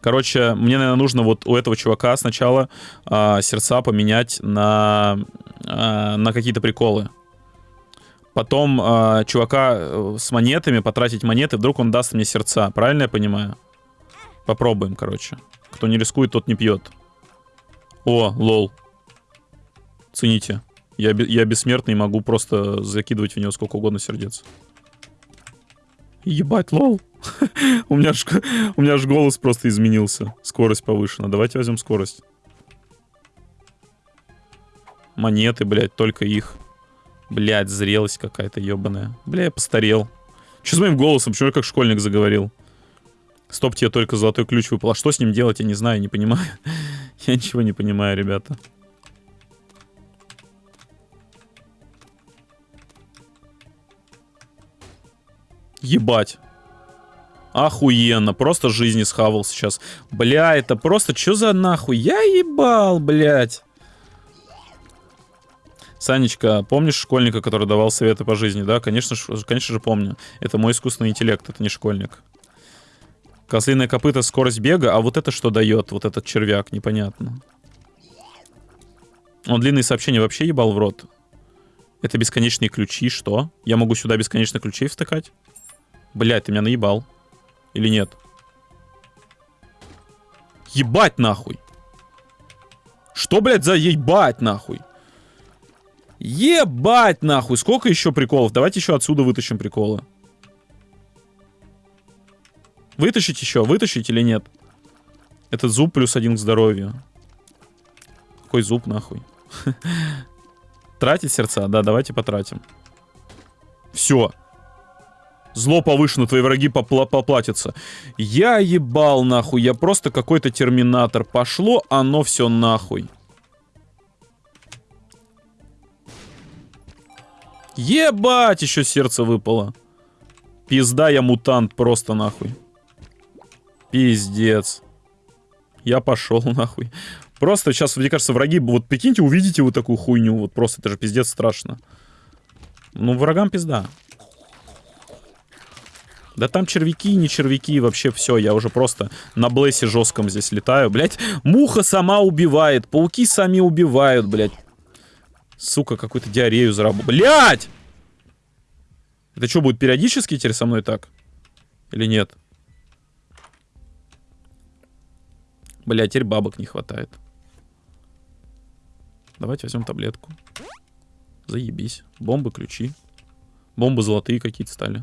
Короче, мне, наверное, нужно вот у этого чувака сначала э, сердца поменять на, э, на какие-то приколы. Потом э, чувака с монетами, потратить монеты, вдруг он даст мне сердца. Правильно я понимаю? Попробуем, короче. Кто не рискует, тот не пьет. О, лол. Цените. Я, я бессмертный могу просто закидывать в него сколько угодно сердец. Ебать, лол. у, меня ж, у меня ж голос просто изменился. Скорость повышена. Давайте возьмем скорость. Монеты, блядь, только их. Блядь, зрелость какая-то ебаная. Бля, я постарел. Что с моим голосом? Почему я как школьник заговорил? Стоп, тебе только золотой ключ выпал. А что с ним делать, я не знаю, не понимаю. я ничего не понимаю, ребята. Ебать. Охуенно. Просто жизни схавал сейчас. Бля, это просто... Что за нахуй? Я ебал, блядь. Санечка, помнишь школьника, который давал советы по жизни, да? Конечно, конечно же помню. Это мой искусственный интеллект, это не школьник. Козлиное копыта, скорость бега, а вот это что дает, вот этот червяк, непонятно. Он длинные сообщения вообще ебал в рот. Это бесконечные ключи, что? Я могу сюда бесконечно ключей втыкать? Блядь, ты меня наебал. Или нет? Ебать нахуй. Что, блядь, за ебать нахуй? Ебать нахуй. Сколько еще приколов? Давайте еще отсюда вытащим приколы. Вытащить еще? Вытащить или нет? Этот зуб плюс один к здоровью. Какой зуб нахуй? Тратить сердца? Да, давайте потратим. Все. Зло повышено, твои враги попла поплатятся. Я ебал нахуй, я просто какой-то терминатор. Пошло оно все нахуй. Ебать, еще сердце выпало. Пизда, я мутант просто нахуй. Пиздец. Я пошел нахуй. Просто сейчас, мне кажется, враги... Вот прикиньте, увидите вот такую хуйню. Вот просто, это же пиздец страшно. Ну, врагам пизда. Да там червяки, не червяки, вообще все, я уже просто на блессе жестком здесь летаю. Блять, муха сама убивает, пауки сами убивают, блять. Сука, какую-то диарею заработал. Блять! Это что, будет периодически теперь со мной так? Или нет? Блять, теперь бабок не хватает. Давайте возьмем таблетку. Заебись. Бомбы, ключи. Бомбы золотые какие-то стали.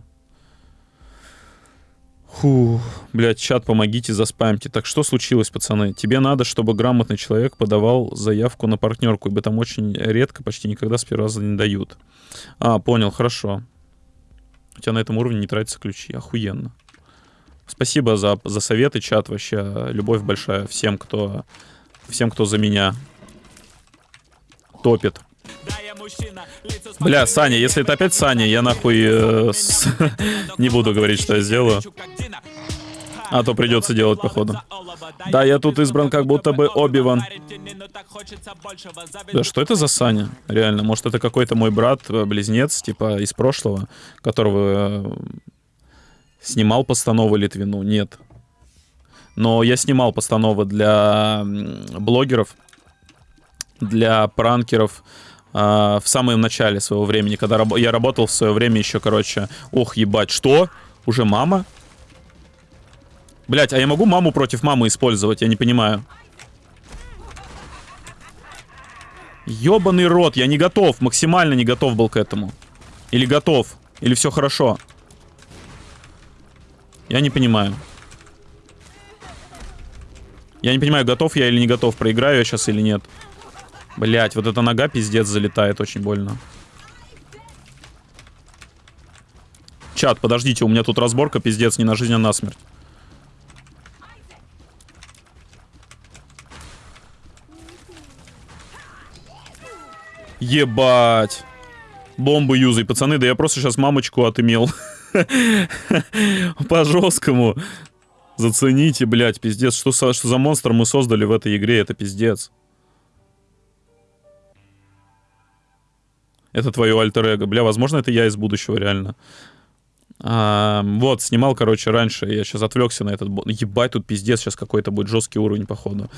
Фу, блядь, чат, помогите, заспамьте. Так что случилось, пацаны? Тебе надо, чтобы грамотный человек подавал заявку на партнерку, ибо там очень редко, почти никогда с первого раза не дают. А, понял, хорошо. У тебя на этом уровне не тратятся ключи. Охуенно. Спасибо за, за советы, чат, вообще. Любовь большая всем, кто, всем, кто за меня топит. Бля, Саня, если это опять Саня, я нахуй э, с... не буду говорить, что я сделаю. А то придется делать, походу. Да, я тут избран как будто бы Обиван. Да что это за Саня? Реально, может это какой-то мой брат, э, типа из прошлого, которого э, снимал постановы Литвину? Нет. Но я снимал постановы для блогеров, для пранкеров, в самом начале своего времени, когда я работал в свое время еще, короче, ох, ебать, что? Уже мама? Блять, а я могу маму против мамы использовать? Я не понимаю. Ёбаный рот, я не готов, максимально не готов был к этому. Или готов, или все хорошо. Я не понимаю. Я не понимаю, готов я или не готов, проиграю я сейчас или нет. Блять, вот эта нога пиздец залетает очень больно. Чат, подождите, у меня тут разборка пиздец не на жизнь, а на смерть. Ебать. Бомбы юзай, пацаны, да я просто сейчас мамочку отымел. По жесткому. Зацените, блядь, пиздец. Что, что за монстр мы создали в этой игре? Это пиздец. Это твое альтер -эго. Бля, возможно, это я из будущего, реально. А, вот, снимал, короче, раньше. Я сейчас отвлекся на этот... Ебать, тут пиздец сейчас какой-то будет жесткий уровень, походу.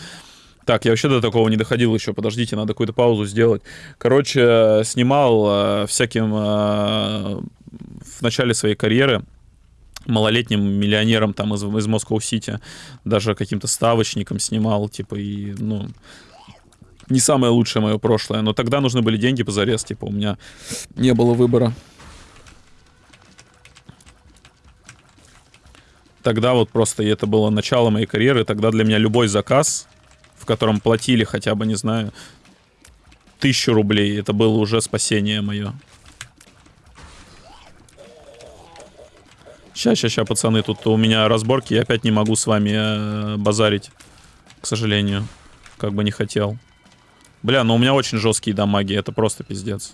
Так, я вообще до такого не доходил еще. Подождите, надо какую-то паузу сделать. Короче, снимал э, всяким э, в начале своей карьеры малолетним миллионером там из, из Москва-Сити, даже каким-то ставочником снимал, типа, и, ну, Не самое лучшее мое прошлое, но тогда нужны были деньги позарез, типа у меня не было выбора. Тогда вот просто и это было начало моей карьеры, тогда для меня любой заказ, в котором платили хотя бы, не знаю, тысячу рублей, это было уже спасение мое. Сейчас, сейчас, сейчас, пацаны, тут у меня разборки, я опять не могу с вами э, базарить, к сожалению, как бы не хотел. Бля, ну у меня очень жесткие дамаги, это просто пиздец.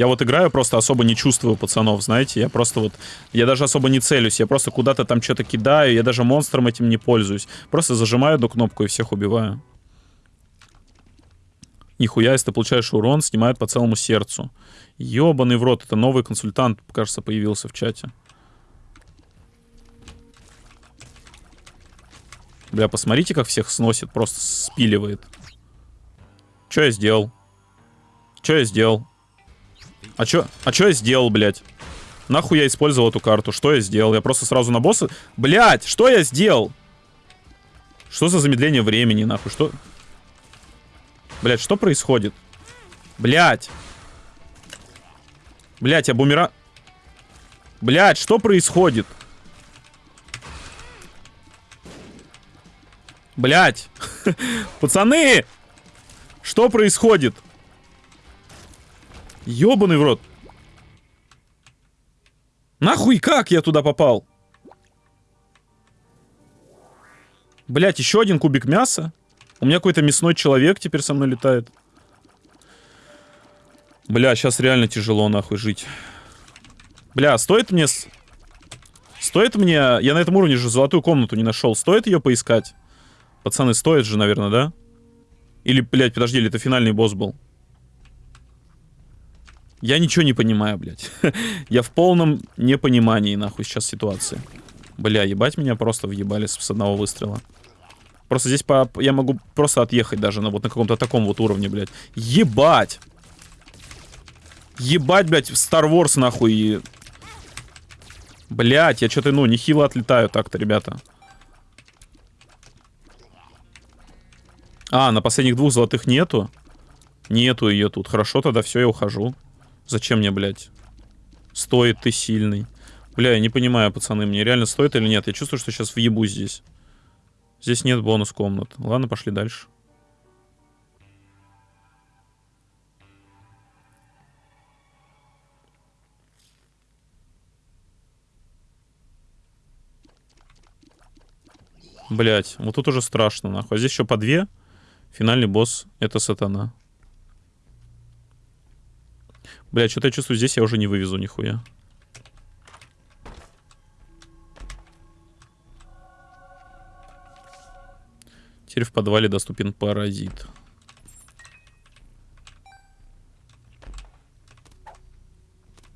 Я вот играю, просто особо не чувствую пацанов, знаете, я просто вот, я даже особо не целюсь, я просто куда-то там что-то кидаю, я даже монстром этим не пользуюсь. Просто зажимаю одну кнопку и всех убиваю. Нихуя, если ты получаешь урон, снимает по целому сердцу. Ёбаный в рот, это новый консультант, кажется, появился в чате. Бля, посмотрите, как всех сносит, просто спиливает. Что я сделал? Что я сделал? А чё, а чё я сделал, блядь? Нахуй я использовал эту карту? Что я сделал? Я просто сразу на босса... Блядь, что я сделал? Что за замедление времени, нахуй? Что... Блять, что происходит? Блять. Блять, я бумера... Блять, что происходит? Блять. Пацаны! Что происходит? Ёбаный в рот. Нахуй как я туда попал? Блять, еще один кубик мяса? У меня какой-то мясной человек теперь со мной летает. Бля, сейчас реально тяжело нахуй жить. Бля, стоит мне... Стоит мне... Я на этом уровне же золотую комнату не нашел. Стоит ее поискать? Пацаны, стоит же, наверное, да? Или, блядь, подожди, или это финальный босс был? Я ничего не понимаю, блядь. Я в полном непонимании, нахуй, сейчас ситуации. Бля, ебать меня просто въебали с одного выстрела. Просто здесь по, я могу просто отъехать даже на вот на каком-то таком вот уровне, блядь. Ебать! Ебать, блядь, Star Wars нахуй. Блядь, я что-то, ну, нехило отлетаю так-то, ребята. А, на последних двух золотых нету? Нету ее тут. Хорошо, тогда все, я ухожу. Зачем мне, блядь? Стоит ты сильный. Бля, я не понимаю, пацаны, мне реально стоит или нет? Я чувствую, что сейчас въебу здесь. Здесь нет бонус комнат. Ладно, пошли дальше. Блять, вот тут уже страшно, нахуй. А здесь еще по две. Финальный босс — это сатана. Блять, что-то я чувствую, здесь я уже не вывезу нихуя. Теперь в подвале доступен паразит.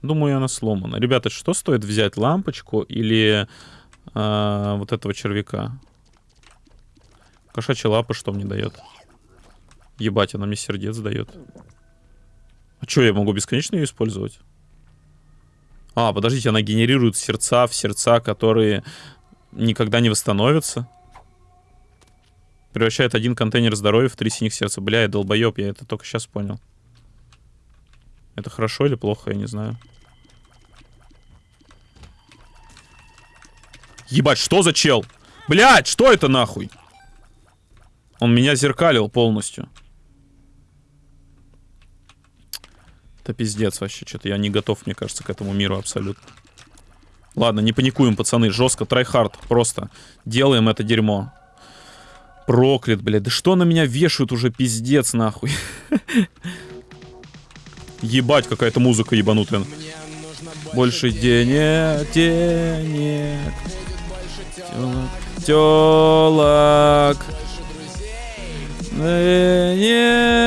Думаю, она сломана. Ребята, что стоит взять? Лампочку или э, вот этого червяка? Кошачья лапа что мне дает? Ебать, она мне сердец дает. А что, я могу бесконечно ее использовать? А, подождите, она генерирует сердца в сердца, которые никогда не восстановятся. Превращает один контейнер здоровья в три синих сердца. Бля, я долбоеб, я это только сейчас понял. Это хорошо или плохо, я не знаю. Ебать, что за чел? Блять, что это нахуй? Он меня зеркалил полностью. Это пиздец вообще, что-то я не готов, мне кажется, к этому миру абсолютно. Ладно, не паникуем, пацаны, жестко, трайхард, просто делаем это дерьмо. Проклят, блядь. Да что на меня вешают уже, пиздец, нахуй. Ебать, какая-то музыка ебанутая. Больше денег, денег. Телок. Денег.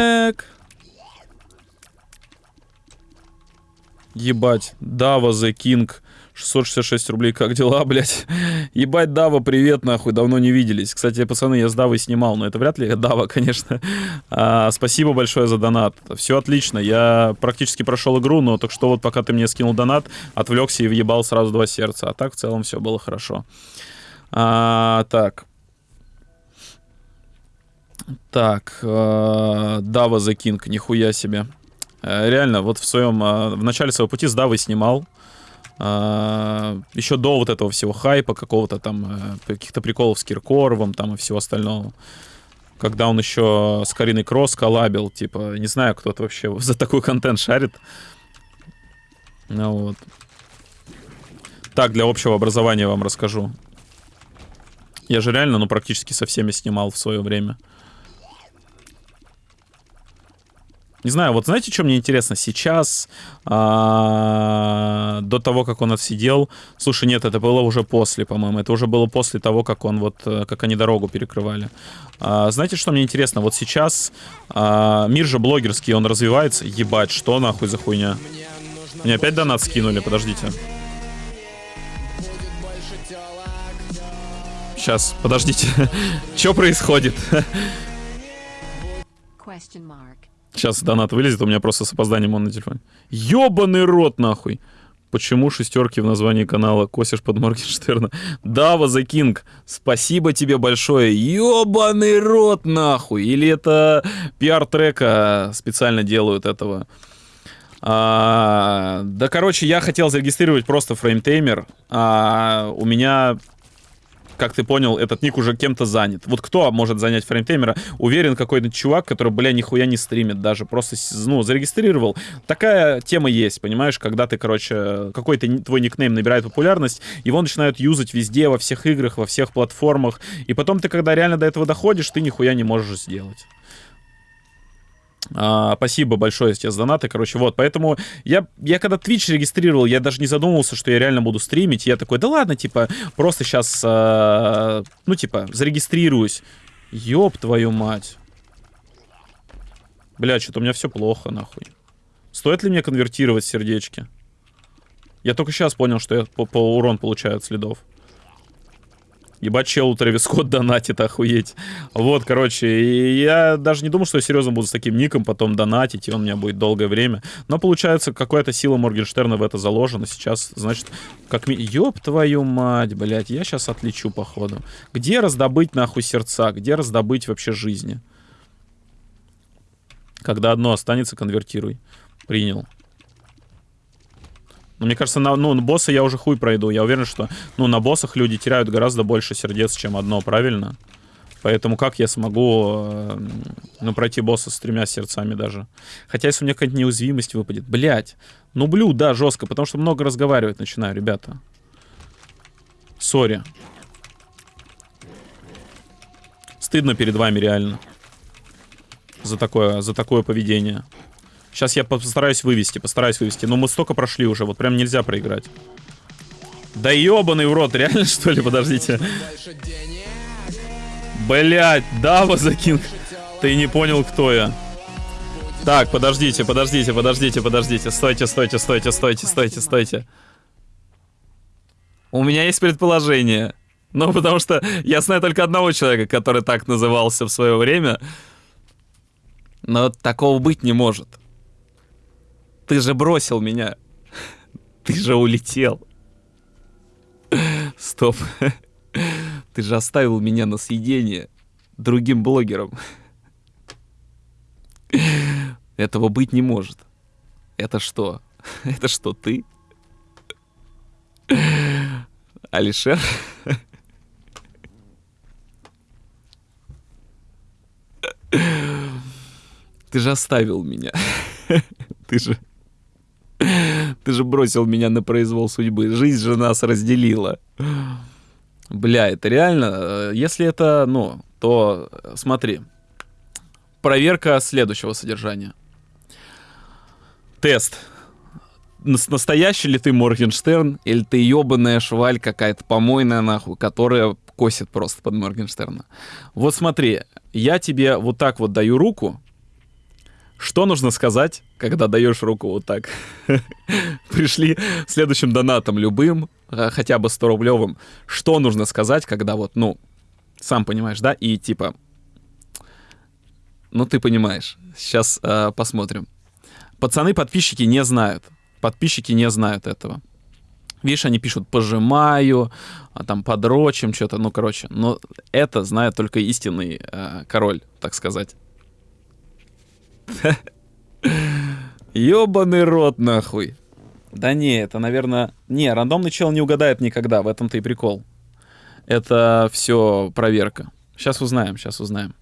Ебать. Дава the King. 666 рублей, как дела, блядь? Ебать, Дава, привет, нахуй, давно не виделись. Кстати, пацаны, я с Давой снимал, но это вряд ли Дава, конечно. А, спасибо большое за донат. Все отлично, я практически прошел игру, но только что вот пока ты мне скинул донат, отвлекся и въебал сразу два сердца. А так в целом все было хорошо. А, так, Так, э, Дава The King, нихуя себе. Э, реально, вот в своем, э, в начале своего пути с Давой снимал. Э, еще до вот этого всего хайпа, какого-то там, каких-то приколов с Киркоровым там и всего остального. Когда он еще с Кариной Кросс коллабил, типа, не знаю, кто-то вообще за такой контент шарит. Ну вот. Так, для общего образования вам расскажу. Я же реально, ну, практически со всеми снимал в свое время. Не знаю, вот знаете, что мне интересно? Сейчас, а, до того, как он отсидел... Слушай, нет, это было уже после, по-моему. Это уже было после того, как он вот... э, Как они дорогу перекрывали. А, знаете, что мне интересно? Вот сейчас а, мир же блогерский, он развивается. Ебать, что нахуй за хуйня? Мне опять донат скинули, подождите. Сейчас, подождите. Что происходит? Question mark. Сейчас донат вылезет, у меня просто с опозданием он на телефоне. Ёбаный рот, нахуй. Почему шестерки в названии канала косишь под Моргенштерна? Дава за Кинг, спасибо тебе большое. Ёбаный рот, нахуй. Или это пиар-трека специально делают этого? А, да, короче, я хотел зарегистрировать просто фреймтеймер. А у меня как ты понял, этот ник уже кем-то занят. Вот кто может занять фреймтеймера? Уверен, какой-то чувак, который, бля, нихуя не стримит даже. Просто, ну, зарегистрировал. Такая тема есть, понимаешь? Когда ты, короче, какой-то твой никнейм набирает популярность, его начинают юзать везде, во всех играх, во всех платформах. И потом ты, когда реально до этого доходишь, ты нихуя не можешь сделать. А, спасибо большое тебе за донаты. Короче, вот, поэтому я, я когда Twitch регистрировал, я даже не задумывался, что я реально буду стримить. Я такой, да ладно, типа, просто сейчас, ну, типа, зарегистрируюсь. Ёб твою мать. Бля, что-то у меня все плохо, нахуй. Стоит ли мне конвертировать сердечки? Я только сейчас понял, что я по, по урон получаю от следов. Ебать, чел Трэвис Скотт донатит, охуеть. Вот, короче, и я даже не думал, что я серьезно буду с таким ником потом донатить, и он у меня будет долгое время. Но получается, какая-то сила Моргенштерна в это заложена. Сейчас, значит, как ми... Ёб твою мать, блядь, я сейчас отлечу, походу. Где раздобыть, нахуй, сердца? Где раздобыть вообще жизни? Когда одно останется, конвертируй. Принял. Но мне кажется, на, ну, на босса я уже хуй пройду. Я уверен, что ну, на боссах люди теряют гораздо больше сердец, чем одно, правильно? Поэтому как я смогу э, ну, пройти босса с тремя сердцами даже? Хотя если у меня какая-то неуязвимость выпадет. Блять. Ну, блю, да, жестко, потому что много разговаривать начинаю, ребята. Сори. Стыдно перед вами реально. За такое, за такое поведение. Сейчас я постараюсь вывести, постараюсь вывести. Но мы столько прошли уже, вот прям нельзя проиграть. Да ебаный в рот, реально что ли? Подождите. Блять, Дава закинг. Ты не понял, кто я. Так, подождите, подождите, подождите, подождите. Стойте, стойте, стойте, стойте, стойте, стойте. У меня есть предположение. Ну, потому что я знаю только одного человека, который так назывался в свое время. Но такого быть не может. Ты же бросил меня. Ты же улетел. Стоп. Ты же оставил меня на съедение другим блогерам. Этого быть не может. Это что? Это что, ты? Алишер? Ты же оставил меня. Ты же... Ты же бросил меня на произвол судьбы. Жизнь же нас разделила. Бля, это реально... э, Если это, ну, то смотри. Проверка следующего содержания. Тест. Нас- Настоящий ли ты Моргенштерн, или ты ебаная шваль какая-то помойная нахуй, которая косит просто под Моргенштерна. Вот смотри, я тебе вот так вот даю руку. Что нужно сказать, когда даешь руку вот так? Пришли следующим донатом любым, э, хотя бы 100-рублевым. Что нужно сказать, когда вот, ну, сам понимаешь, да? И типа, ну ты понимаешь. Сейчас э, посмотрим. Пацаны, подписчики не знают. Подписчики не знают этого. Видишь, они пишут «пожимаю», а там «подрочим», что-то, ну, короче. Но это знает только истинный э, король, так сказать. Ёбаный рот, нахуй. Да не, это, наверное... Не, рандомный чел не угадает никогда, в этом-то и прикол. Это все проверка. Сейчас узнаем, сейчас узнаем.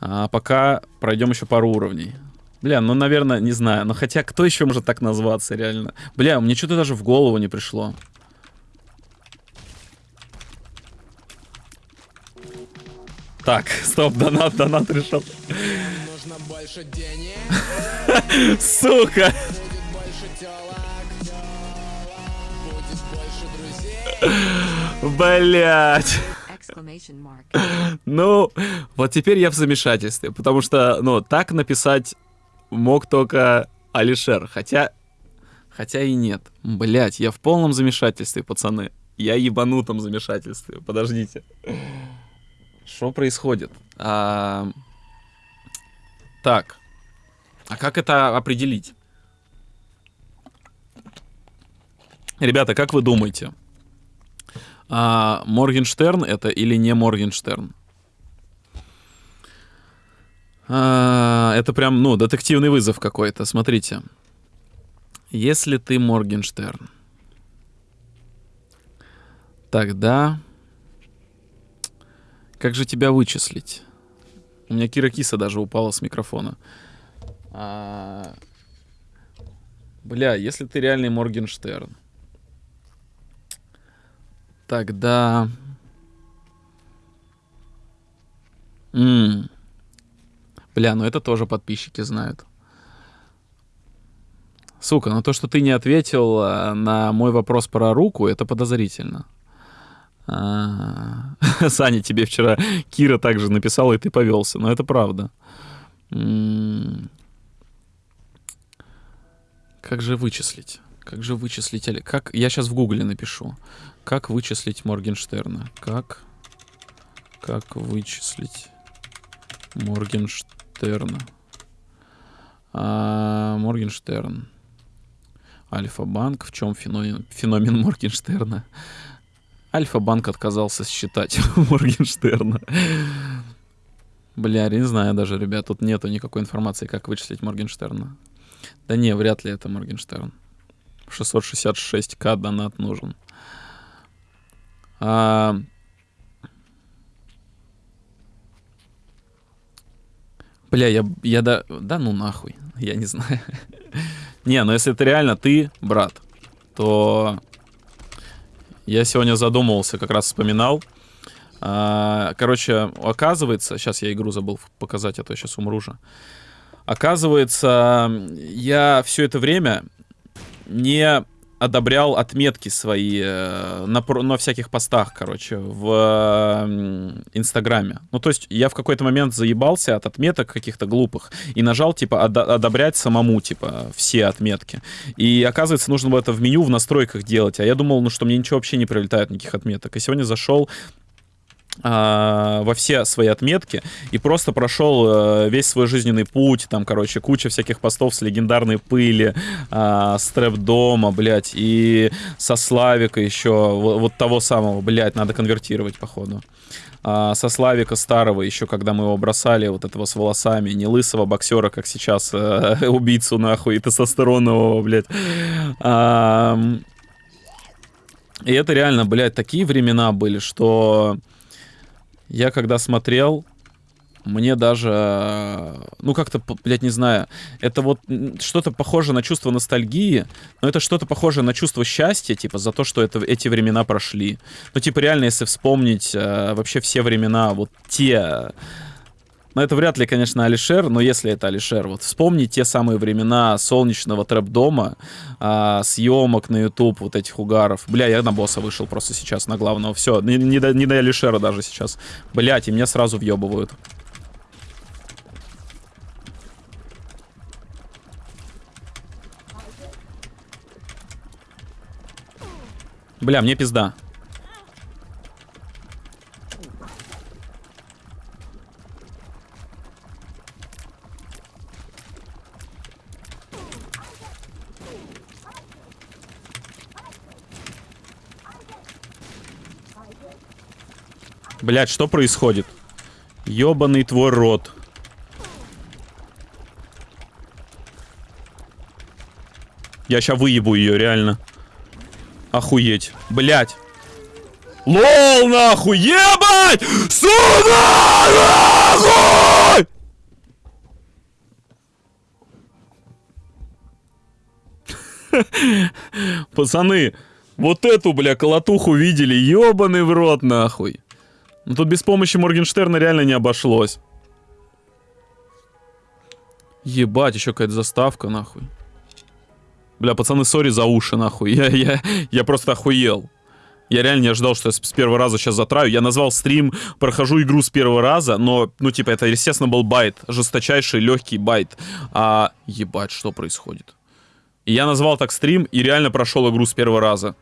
А пока пройдем еще пару уровней. Бля, ну, наверное, не знаю. Но хотя, кто еще может так назваться, реально? Бля, мне что-то даже в голову не пришло. Так, стоп, донат, донат решил. Сука! Блять. Ну, вот теперь я в замешательстве, потому что, ну, так написать мог только Алишер, хотя, хотя и нет. Блять, я в полном замешательстве, пацаны. Я ебанутом замешательстве. Подождите. Что происходит? А... Так. А как это определить? Ребята, как вы думаете? А, Моргенштерн это или не Моргенштерн? А, это прям, ну, детективный вызов какой-то. Смотрите. Если ты Моргенштерн, тогда как же тебя вычислить? У меня Кира Киса даже упала с микрофона. А... Бля, если ты реальный Моргенштерн, тогда... М -м. Бля, ну это тоже подписчики знают. Сука, ну то, что ты не ответил а, на мой вопрос про руку, это подозрительно. А, Саня, тебе вчера Кира также написала, и ты повелся. Но это правда. Как же вычислить? Как же вычислить... Как... Я сейчас в гугле напишу. Как вычислить Моргенштерна? Как... Как вычислить Моргенштерна? А, Моргенштерн. Альфа-банк. В чем феномен, феномен Моргенштерна? Альфа-банк отказался считать Моргенштерна. Бля, я не знаю даже, ребят. Тут нету никакой информации, как вычислить Моргенштерна. Да не, вряд ли это Моргенштерн. 666к донат нужен. А, Бля, я, я да, да ну нахуй, я не знаю. не, ну если это реально ты, брат, то я сегодня задумывался, как раз вспоминал. А, короче, оказывается, сейчас я игру забыл показать, а то я сейчас умру же. Оказывается, я все это время не одобрял отметки свои э, на, на всяких постах, короче, в Инстаграме. Ну, то есть я в какой-то момент заебался от отметок каких-то глупых и нажал, типа, од одобрять самому, типа, все отметки. И, оказывается, нужно было это в меню в настройках делать. А я думал, ну, что мне ничего вообще не прилетает, никаких отметок. И сегодня зашел во все свои отметки и просто прошел э, весь свой жизненный путь, там, короче, куча всяких постов с легендарной пыли, э, с трэп-дома, блядь, и со Славика еще, вот, того самого, блядь, надо конвертировать, походу. А, со Славика старого, еще когда мы его бросали, вот этого с волосами, не лысого боксера, как сейчас, э, убийцу, нахуй, и тестостеронового, блядь. А, и это реально, блядь, такие времена были, что я когда смотрел, мне даже, ну как-то, блядь, не знаю, это вот что-то похоже на чувство ностальгии, но это что-то похоже на чувство счастья, типа, за то, что это, эти времена прошли. Ну, типа, реально, если вспомнить э, вообще все времена, вот те но это вряд ли, конечно, Алишер, но если это Алишер, вот вспомни те самые времена солнечного трэп-дома, а, съемок на YouTube, вот этих угаров. Бля, я на босса вышел просто сейчас, на главного. Все, не, не, до, не до Алишера даже сейчас. Блять, и меня сразу въебывают. Бля, мне пизда. Блять, что происходит? Ёбаный твой рот. Я сейчас выебу ее, реально. Охуеть. Блять. Лол, нахуй, ебать! Сюда, нахуй! Пацаны, вот эту, бля, колотуху видели, ебаный в рот, нахуй. Ну тут без помощи Моргенштерна реально не обошлось. Ебать, еще какая-то заставка, нахуй. Бля, пацаны, sorry за уши, нахуй. Я, я, я просто охуел. Я реально не ожидал, что я с первого раза сейчас затраю. Я назвал стрим, прохожу игру с первого раза, но, ну, типа, это, естественно, был bait. Жесточайший, легкий bait. А, ебать, что происходит? И я назвал так стрим и реально прошел игру с первого раза.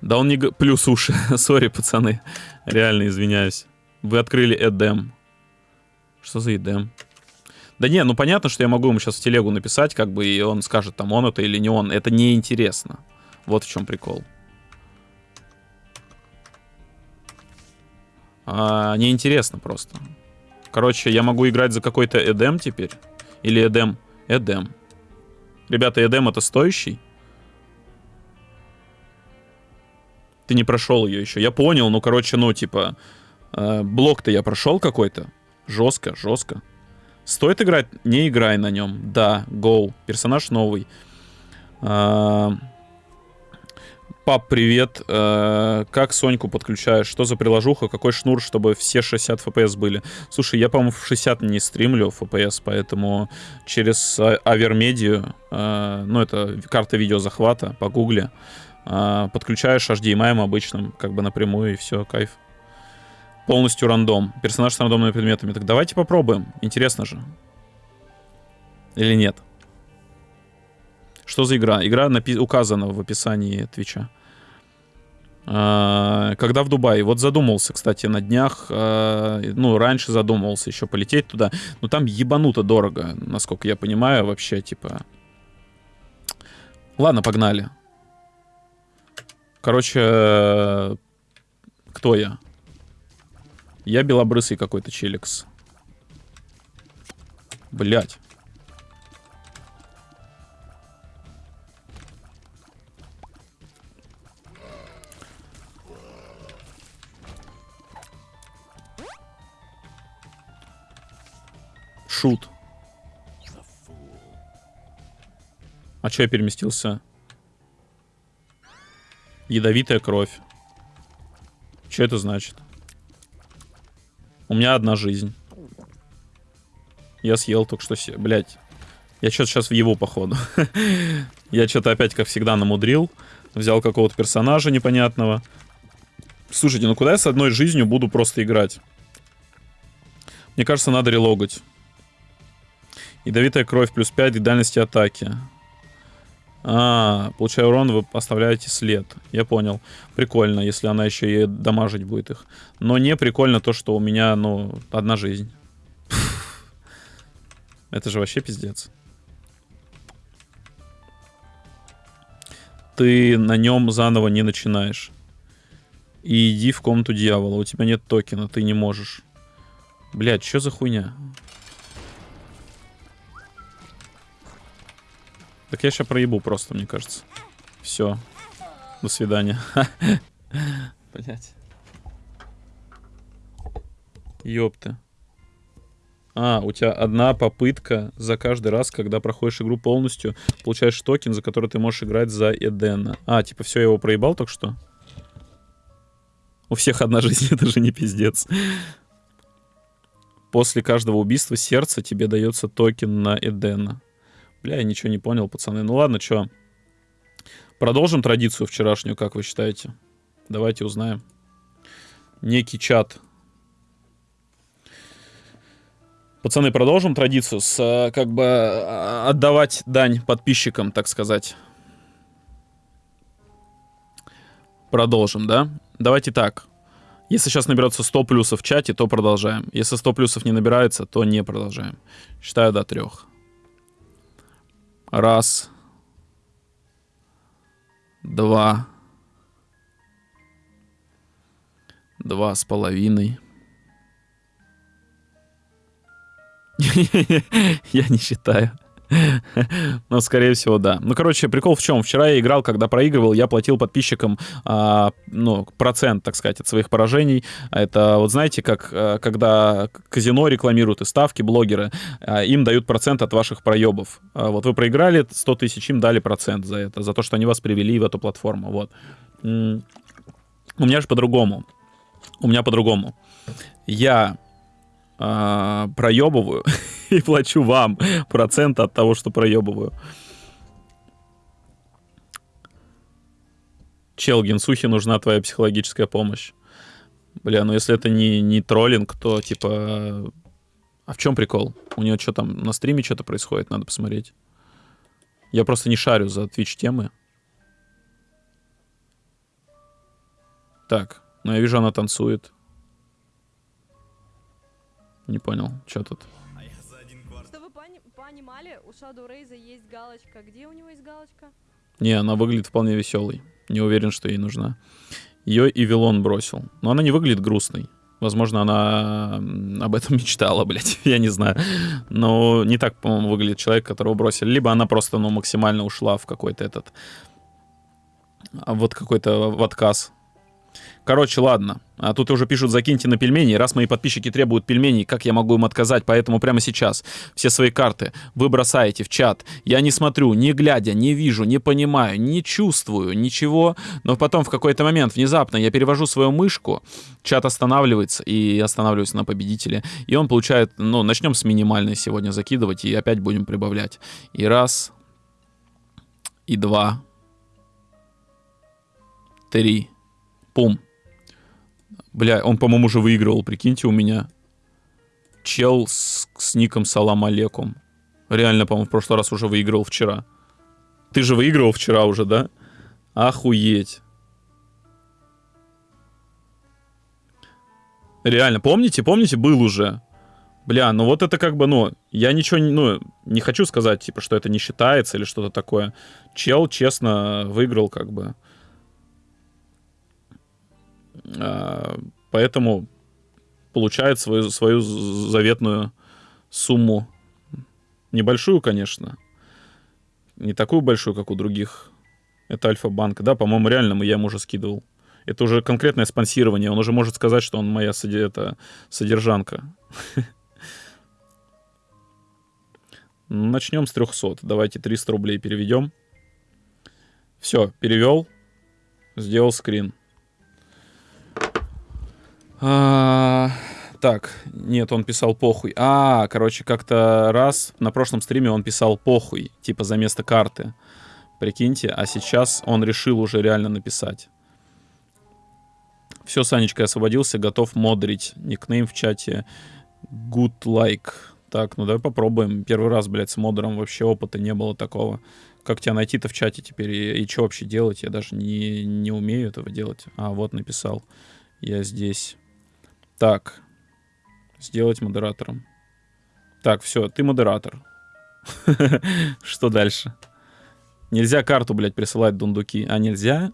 Да он не... Плюс уши. Sorry, пацаны. Реально извиняюсь. Вы открыли эдем. Что за эдем? Да не, ну понятно, что я могу ему сейчас в телегу написать, как бы, и он скажет, там, он это или не он. Это неинтересно. Вот в чем прикол. А, неинтересно просто. Короче, я могу играть за какой-то эдем теперь. Или эдем. Эдем. Ребята, эдем это стоящий? Ты не прошел ее еще. Я понял, ну, короче, ну, типа, э, блок-то я прошел какой-то. Жестко, жестко. Стоит играть? Не играй на нем. Да, гоу. Персонаж новый. А, Пап, привет. Э, Как Соньку подключаешь? Что за приложуха? Какой шнур, чтобы все 60 FPS были? Слушай, я, по-моему, в 60 не стримлю FPS, поэтому через а- Авермедию, э, ну, это карта видеозахвата, погугли, э, подключаешь HDMI обычным, как бы напрямую, и все, кайф. Полностью рандом. Персонаж с рандомными предметами. Так давайте попробуем. Интересно же. Или нет? Что за игра? Игра напи- указана в описании Твича. А, Когда в Дубае? Вот задумался, кстати, на днях. а, Ну, раньше задумывался еще полететь туда. Но там ебануто дорого, насколько я понимаю, вообще, типа. Ладно, погнали. Короче, э, кто я? Я белобрысый какой-то челикс. Блять. Шут. А чё я переместился? Ядовитая кровь. Что это значит? У меня одна жизнь. Я съел только что... се- Блядь. Я что-то сейчас в его походу. Я что-то опять, как всегда, намудрил. Взял какого-то персонажа непонятного. Слушайте, ну куда я с одной жизнью буду просто играть? Мне кажется, надо релогать. Ядовитая кровь плюс 5 к дальности атаки. А, получая урон, вы оставляете след. Я понял. Прикольно, если она еще и дамажить будет их. Но не прикольно то, что у меня, ну, одна жизнь. Это же вообще пиздец. Ты на нем заново не начинаешь. И иди в комнату дьявола. У тебя нет токена, ты не можешь. Блядь, что за хуйня? Так я сейчас проебу просто, мне кажется. Все. До свидания. Блять. Ёпта. А, у тебя одна попытка за каждый раз, когда проходишь игру полностью, получаешь токен, за который ты можешь играть за Эдена. А, типа, все, я его проебал только что? У всех одна жизнь, это же не пиздец. После каждого убийства сердца тебе дается токен на Эдена. Бля, я ничего не понял, пацаны. Ну ладно, чё. Продолжим традицию вчерашнюю, как вы считаете? Давайте узнаем. Некий чат. Пацаны, продолжим традицию с, э, как бы, э, отдавать дань подписчикам, так сказать. Продолжим, да? Давайте так. Если сейчас наберется 100 плюсов в чате, то продолжаем. Если 100 плюсов не набирается, то не продолжаем. Считаю до трех. Раз. Два. Два с половиной. Я не считаю. Ну, скорее всего, да. Ну, короче, прикол в чем? Вчера я играл, когда проигрывал, я платил подписчикам, а, ну, процент, так сказать, от своих поражений. Это, вот знаете, как а, когда казино рекламируют и ставки, блогеры, а, им дают процент от ваших проебов. А, вот вы проиграли 100 тысяч, им дали процент за это, за то, что они вас привели в эту платформу. Вот. У меня же по-другому. У меня по-другому. Я э, проебываю и плачу вам процент от того, что проебываю. Чел, Генсухе нужна твоя психологическая помощь. Бля, ну если это не, не троллинг, то типа... А в чем прикол? У него что там, на стриме что-то происходит, надо посмотреть. Я просто не шарю за Twitch темы. Так, ну я вижу, она танцует. Не понял, что тут? Что вы пони- понимали, у Shadow Рейза есть галочка. Где у него есть галочка? Не, она выглядит вполне веселой. Не уверен, что ей нужна. Ее и Вилон бросил. Но она не выглядит грустной. Возможно, она об этом мечтала, блядь, я не знаю. Но не так, по-моему, выглядит человек, которого бросили. Либо она просто, ну, максимально ушла в какой-то этот... а, Вот какой-то в отказ. Короче, ладно. А тут уже пишут, закиньте на пельмени. Раз мои подписчики требуют пельменей, как я могу им отказать? Поэтому прямо сейчас все свои карты вы бросаете в чат. Я не смотрю, не глядя, не вижу, не понимаю, не чувствую ничего. Но потом в какой-то момент внезапно я перевожу свою мышку, чат останавливается и останавливается на победителе. И он получает, ну, начнем с минимальной сегодня закидывать и опять будем прибавлять. И раз, и два, три, пум. Бля, он, по-моему, уже выигрывал, прикиньте, у меня. Чел с, с ником Салам Алекум. Реально, по-моему, в прошлый раз уже выигрывал вчера. Ты же выигрывал вчера уже, да? Охуеть. Реально, помните, помните, был уже. Бля, ну вот это как бы, ну, я ничего, ну, не хочу сказать, типа, что это не считается или что-то такое. Чел, честно, выиграл, как бы. А, Поэтому получает свою, свою заветную сумму. Небольшую, конечно. Не такую большую, как у других. Это Альфа-банк. Да, по-моему, реально я ему уже скидывал. Это уже конкретное спонсирование. Он уже может сказать, что он моя это, содержанка. Начнем с 300. Давайте 300 рублей переведем. Все, перевел. Сделал скрин. А, так, нет, он писал похуй. А, короче, как-то раз на прошлом стриме он писал похуй, типа за место карты. Прикиньте, а сейчас он решил уже реально написать. Все, Санечка, освободился, готов модрить. Никнейм в чате good like. Так, ну давай попробуем. Первый раз, блядь, с модером вообще опыта не было такого. Как тебя найти-то в чате теперь и, и что вообще делать? Я даже не, не умею этого делать. А, вот написал. Я здесь. Так. Сделать модератором. Так, все, ты модератор. Что дальше? Нельзя карту, блядь, присылать дундуки. А нельзя?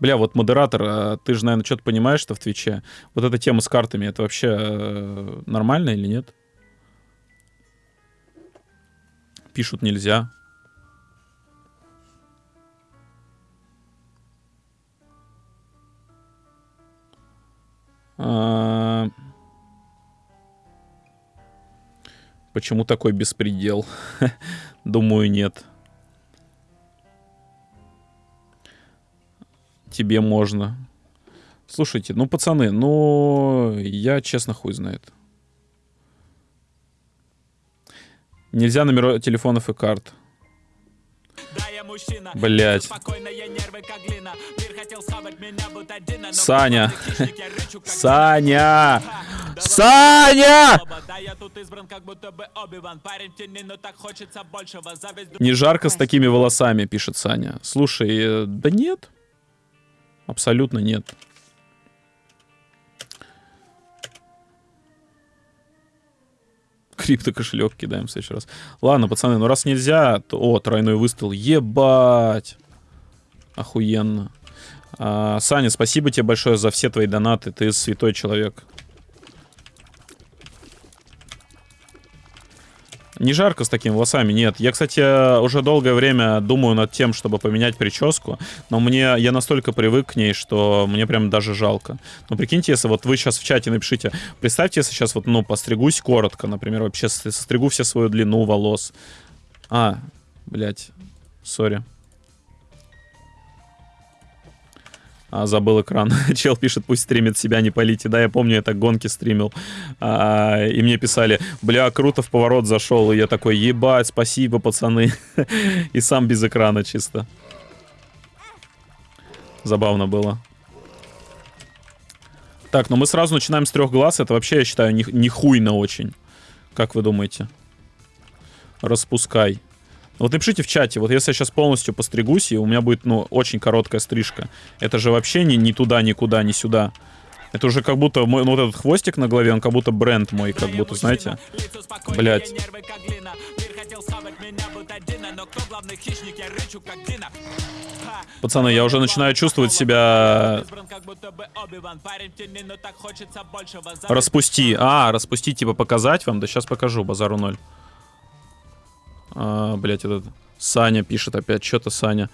Бля, вот модератор, а ты же, наверное, что-то понимаешь, что в Твиче. Вот эта тема с картами, это вообще э, нормально или нет? Пишут нельзя. Почему такой беспредел? Думаю, нет. Тебе можно. Слушайте, ну, пацаны, ну, я честно хуй знает. Нельзя номера телефонов и карт. Да, я но Саня. Саня! Саня! Не жарко с такими волосами, пишет Саня. Слушай, э, да нет. Абсолютно нет. Крипто кошелек кидаем в следующий раз. Ладно, пацаны, ну раз нельзя, то... О, тройной выстрел. Ебать! Охуенно. А, Саня, спасибо тебе большое за все твои донаты. Ты святой человек. Не жарко с такими волосами, нет. Я, кстати, уже долгое время думаю над тем, чтобы поменять прическу, но мне я настолько привык к ней, что мне прям даже жалко. Ну, прикиньте, если вот вы сейчас в чате напишите, представьте, если сейчас вот, ну, постригусь коротко, например, вообще состригу все свою длину волос. А, блядь, сори. А, забыл экран. Чел пишет, пусть стримит себя, не полите. Да, я помню, я так гонки стримил. А, и мне писали, бля, круто в поворот зашел. И я такой, ебать, спасибо, пацаны. и сам без экрана чисто. Забавно было. Так, ну мы сразу начинаем с трех глаз. Это вообще, я считаю, не, не очень. Как вы думаете? Распускай. Вот напишите в чате, вот если я сейчас полностью постригусь, и у меня будет, ну, очень короткая стрижка, это же вообще не, ни туда, никуда, ни сюда. Это уже как будто мой, ну, вот этот хвостик на голове, он как будто бренд мой, как будто, знаете. Блять. Пацаны, я уже начинаю чувствовать себя... Распусти. А, распусти, типа показать вам? Да сейчас покажу, базару ноль. А, блять, этот Саня пишет опять, что-то Саня.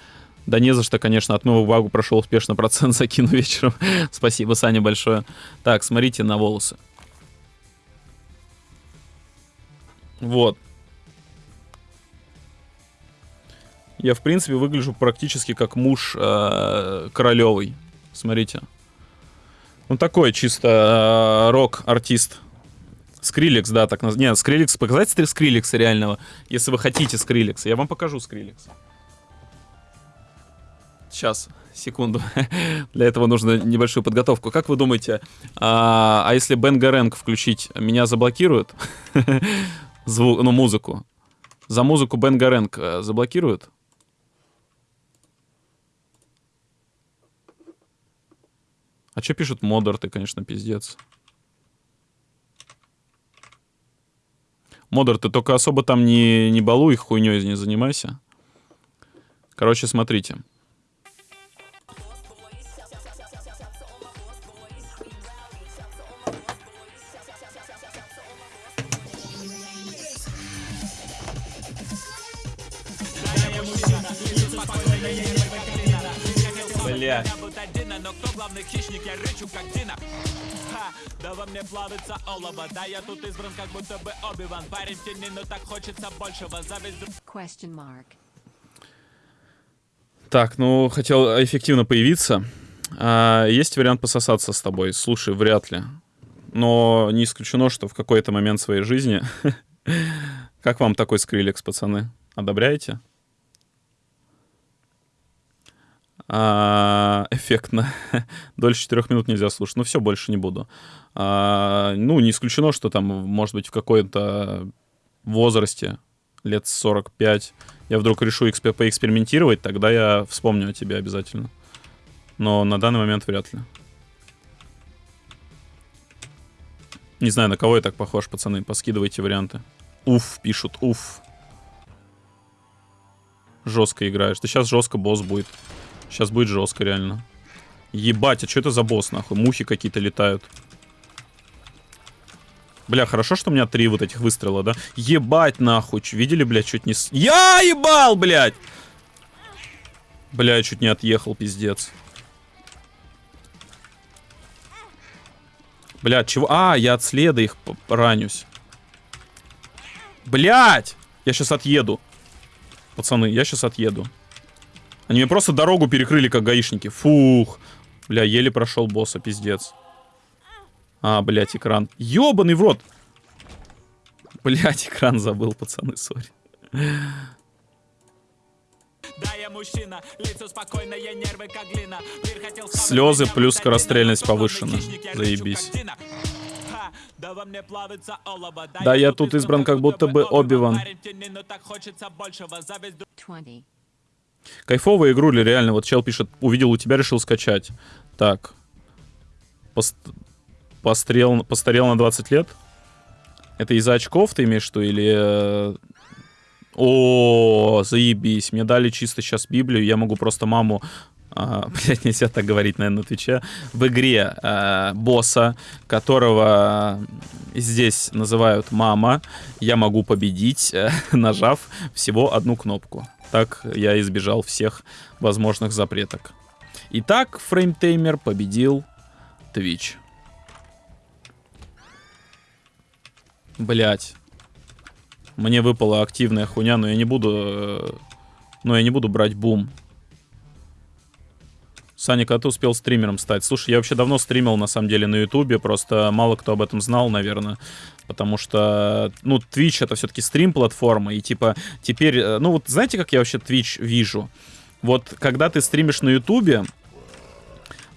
Да не за что, конечно, отмыл багу, прошел успешно, процент закину вечером. Спасибо, Саня, большое. Так, смотрите на волосы. Вот. Я, в принципе, выгляжу практически как муж э. Смотрите. Ну, такой чисто э, рок-артист. Скриликс, да, так называется. Нет, Скриликс, показать Скриликса реального, если вы хотите Скриликса. Я вам покажу Скриликс. Сейчас, секунду. Для этого нужно небольшую подготовку. Как вы думаете, а, а если Бен Гаренг включить, меня заблокируют? Звук, ну, музыку. За музыку Бен Гаренг заблокируют? А что пишут модер, ты, конечно, пиздец. Модер, ты только особо там не, не балуй, хуйней не занимайся. Короче, смотрите. Да во мне плавится олово Да я тут избран как будто бы Оби-Ван Парень в тени, но так хочется большего Зависть Question mark. Так, ну, хотел эффективно появиться. А, есть вариант пососаться с тобой? Слушай, вряд ли. Но не исключено, что в какой-то момент своей жизни... Как вам такой скриллекс, пацаны? Одобряете? А, эффектно. Дольше 4 минут нельзя слушать. Ну все, больше не буду. А, ну, не исключено, что там, может быть, в какой-то возрасте, лет 45, я вдруг решу XP поэкспериментировать, тогда я вспомню о тебе обязательно. Но на данный момент вряд ли. Не знаю, на кого я так похож, пацаны. Поскидывайте варианты. Уф, пишут, уф. Жестко играешь. Да сейчас жестко босс будет. Сейчас будет жестко, реально. Ебать, а что это за босс, нахуй? Мухи какие-то летают. Бля, хорошо, что у меня три вот этих выстрела, да? Ебать, нахуй. Видели, блядь, чуть не... С... Я ебал, блядь! Бля, я чуть не отъехал, пиздец. Блядь, чего? А, я от следа их ранюсь. Блядь! Я сейчас отъеду. Пацаны, я сейчас отъеду. Они мне просто дорогу перекрыли, как гаишники. Фух. Бля, еле прошел босса, пиздец. А, блядь, экран. Ёбаный в рот. Блядь, экран забыл, пацаны, сори. Слезы плюс скорострельность повышена. Заебись. Да, я тут избран как будто бы Оби-Ван. Кайфовая игруля, реально. Вот чел пишет, увидел у тебя, решил скачать. Так. Пост пострел, постарел на 20 лет? Это из-за очков ты имеешь что? Или... Э, о, заебись. Мне дали чисто сейчас Библию. Я могу просто маму а, блядь, нельзя так говорить, наверное, на Твиче, в игре а, босса, которого здесь называют мама, я могу победить, нажав всего одну кнопку. Так я избежал всех возможных запреток. Итак, фреймтеймер победил Twitch. Блять. Мне выпала активная хуйня, но я не буду... э, Но я не буду брать бум. Саня, когда ты успел стримером стать? Слушай, я вообще давно стримил, на самом деле, на Ютубе, просто мало кто об этом знал, наверное. Потому что, ну, Twitch это все-таки стрим-платформа, и типа теперь, э, ну вот знаете, как я вообще Twitch вижу? Вот когда ты стримишь на Ютубе,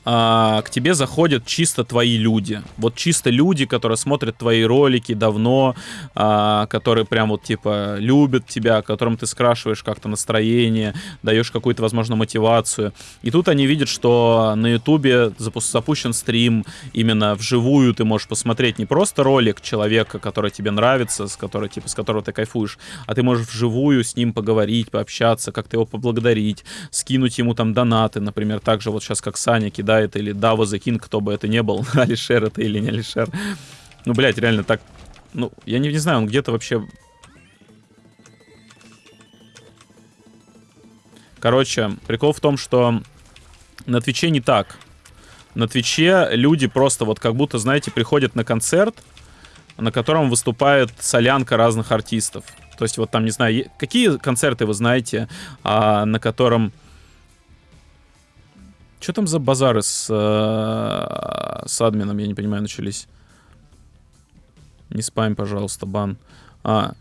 а, к тебе заходят чисто твои люди. Вот чисто люди, которые смотрят твои ролики давно, а, которые прям вот типа любят тебя, которым ты скрашиваешь как-то настроение, даешь какую-то, возможно, мотивацию. И тут они видят, что на ютубе запу- запущен стрим, именно вживую ты можешь посмотреть не просто ролик человека, который тебе нравится, с, которой, типа, с которого ты кайфуешь, а ты можешь вживую с ним поговорить, пообщаться, как-то его поблагодарить, скинуть ему там донаты, например, так же вот сейчас как Саня кидает, или Дава закин, кто бы это ни был, Алишер это или не Алишер. Ну, блядь, реально так... Ну, я не, не знаю, он где-то вообще... Короче, прикол в том, что на Твиче не так. На Твиче люди просто вот как будто, знаете, приходят на концерт, на котором выступает солянка разных артистов. То есть вот там, не знаю, какие концерты вы знаете, а, на котором... Что там за базары с, э, с админом, я не понимаю, начались? Не спам, пожалуйста, бан. А,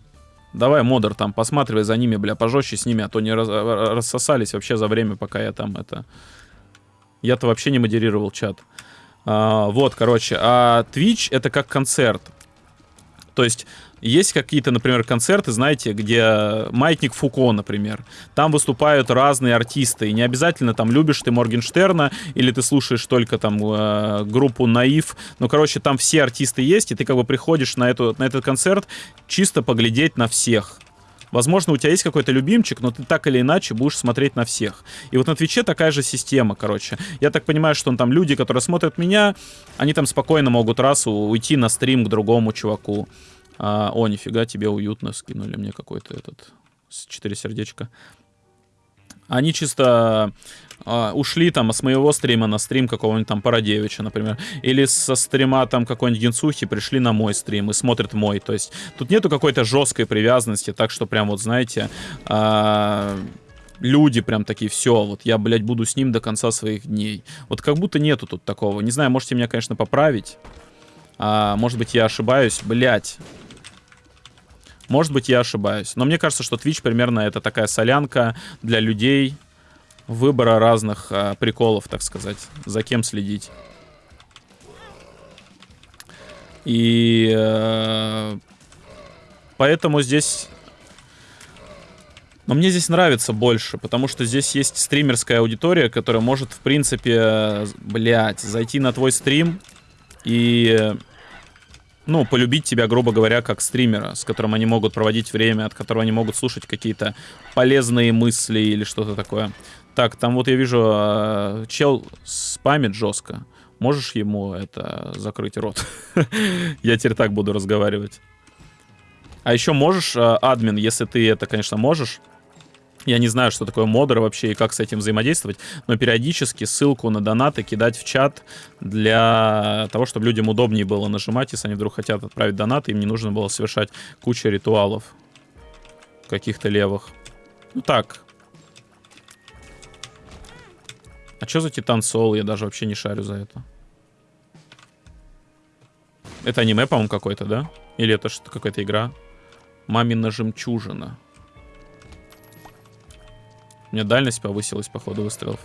давай, модер, там, посматривай за ними, бля, пожестче с ними, а то не раз- ра- рассосались вообще за время, пока я там это... Я-то вообще не модерировал чат. А, вот, короче, а Twitch это как концерт. То есть есть какие-то, например, концерты, знаете, где Маятник Фуко, например. Там выступают разные артисты. И не обязательно там любишь ты Моргенштерна или ты слушаешь только там э, группу Наив. Ну, короче, там все артисты есть, и ты как бы приходишь на, эту, на этот концерт чисто поглядеть на всех. Возможно, у тебя есть какой-то любимчик, но ты так или иначе будешь смотреть на всех. И вот на Твиче такая же система, короче. Я так понимаю, что там люди, которые смотрят меня, они там спокойно могут раз уйти на стрим к другому чуваку. А, о, нифига, тебе уютно скинули мне какой-то этот с 4 сердечка. Они чисто а, ушли там с моего стрима на стрим какого-нибудь там Парадевича, например. Или со стрима там какой-нибудь Генсухи пришли на мой стрим и смотрят мой. То есть тут нету какой-то жесткой привязанности, так что прям вот, знаете, а, люди прям такие, все, вот я, блядь, буду с ним до конца своих дней. Вот как будто нету тут такого. Не знаю, можете меня, конечно, поправить. А, может быть, я ошибаюсь. Блядь. Может быть, я ошибаюсь. Но мне кажется, что Twitch примерно это такая солянка для людей выбора разных а, приколов, так сказать. За кем следить. И э, поэтому здесь... Но мне здесь нравится больше, потому что здесь есть стримерская аудитория, которая может, в принципе, блять, зайти на твой стрим и ну, полюбить тебя, грубо говоря, как стримера, с которым они могут проводить время, от которого они могут слушать какие-то полезные мысли или что-то такое. Так, там вот я вижу, э, чел спамит жестко. Можешь ему это закрыть рот? Я теперь так буду разговаривать. А еще можешь, э, админ, если ты это, конечно, можешь, я не знаю, что такое модер вообще и как с этим взаимодействовать, но периодически ссылку на донаты кидать в чат для того, чтобы людям удобнее было нажимать, если они вдруг хотят отправить донаты, им не нужно было совершать кучу ритуалов каких-то левых. Ну так. А что за Титан Сол? Я даже вообще не шарю за это. Это аниме, по-моему, какой-то, да? Или это что какая-то игра? Мамина жемчужина. У меня дальность повысилась по ходу выстрелов.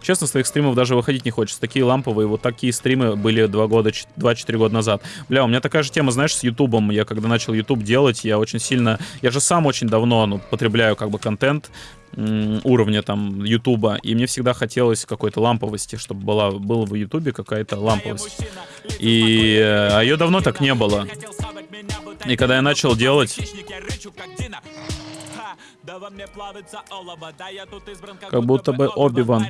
Честно, с твоих стримов даже выходить не хочется. Такие ламповые, вот такие стримы были 2 года, 2-4 года назад. Бля, у меня такая же тема, знаешь, с Ютубом. Я когда начал Ютуб делать, я очень сильно... Я же сам очень давно, ну, потребляю как бы контент уровня там Ютуба, и мне всегда хотелось какой-то ламповости, чтобы была, была в Ютубе какая-то ламповость. И а ее давно так не было. И когда я начал делать... Да во мне плавится олово, да я тут избран как, Как будто бы Оби-Ван.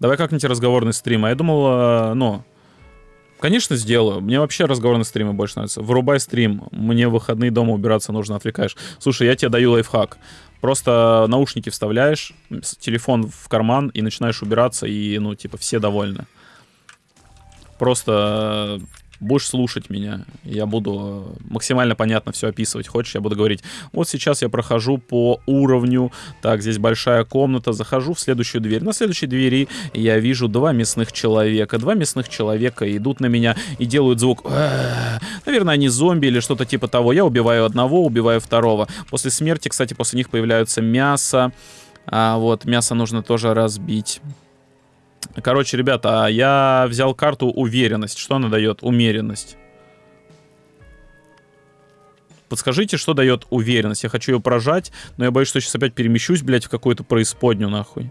Давай как-нибудь разговорный стрим. А я думал, э, ну, конечно, сделаю. Мне вообще разговорные стримы больше нравятся. Вырубай стрим. Мне в выходные дома убираться нужно, отвлекаешь. Слушай, я тебе даю лайфхак. Просто наушники вставляешь, телефон в карман и начинаешь убираться, и, ну, типа, все довольны. Просто будешь слушать меня. Я буду э, максимально понятно все описывать. Хочешь, я буду говорить, вот сейчас я прохожу по уровню, так, здесь большая комната, захожу в следующую дверь. На следующей двери я вижу два мясных человека. Два мясных человека идут на меня и делают звук. «Э-э-э». Наверное, они зомби или что-то типа того. Я убиваю одного, убиваю второго. После смерти, кстати, после них появляются мясо. А вот мясо нужно тоже разбить. Короче, ребята, а я взял карту уверенность. Что она дает? Умеренность. Подскажите, что дает уверенность. Я хочу ее прожать, но я боюсь, что сейчас опять перемещусь, блядь, в какую-то преисподнюю, нахуй.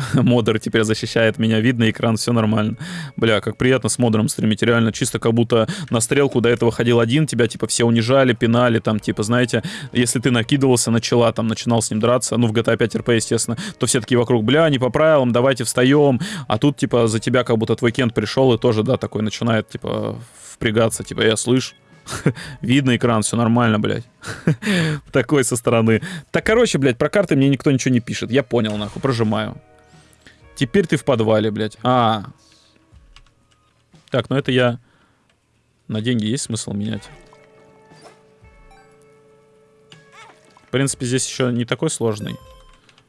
Модер теперь защищает меня, видно экран, все нормально. Бля, как приятно с модером стримить, реально чисто как будто на стрелку до этого ходил один, тебя типа все унижали, пинали, там типа, знаете, если ты накидывался на чела, там начинал с ним драться, ну в GTA 5 RP, естественно, то все такие вокруг, бля, не по правилам, давайте встаем, а тут типа за тебя как будто твой кент пришел и тоже, да, такой начинает типа впрягаться, типа, я слышь, Видно экран, все нормально, блядь. Такой со стороны. Так, короче, блядь, про карты мне никто ничего не пишет. Я понял, нахуй, прожимаю. Теперь ты в подвале, блядь. А. Так, ну это я... На деньги есть смысл менять? В принципе, здесь еще не такой сложный.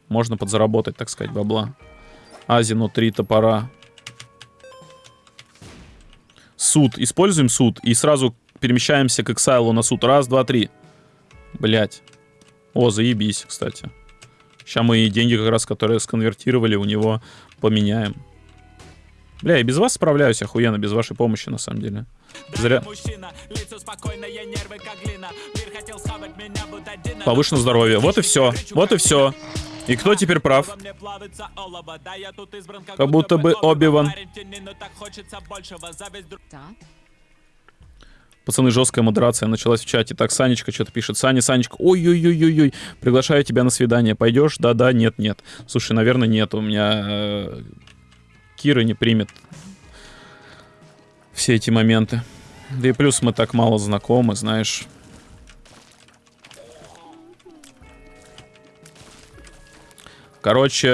Можно подзаработать, так сказать, бабла. Азину, три топора. Суд. Используем суд и сразу перемещаемся к Эксайлу на суд. Раз, два, три. Блять. О, заебись, кстати. Сейчас мы и деньги как раз, которые сконвертировали, у него поменяем. Бля, я без вас справляюсь охуенно, без вашей помощи, на самом деле. Зря. Повышено здоровье. Вот и все. Вот и все. И кто теперь прав? Как будто бы Оби-Ван. Пацаны, жесткая модерация началась в чате. Так, Санечка что-то пишет. Саня, Санечка, ой-ой-ой-ой-ой, приглашаю тебя на свидание. Пойдешь? Да-да, нет-нет. Слушай, наверное, нет. У меня э, Кира не примет все эти моменты. Да и плюс мы так мало знакомы, знаешь. Короче,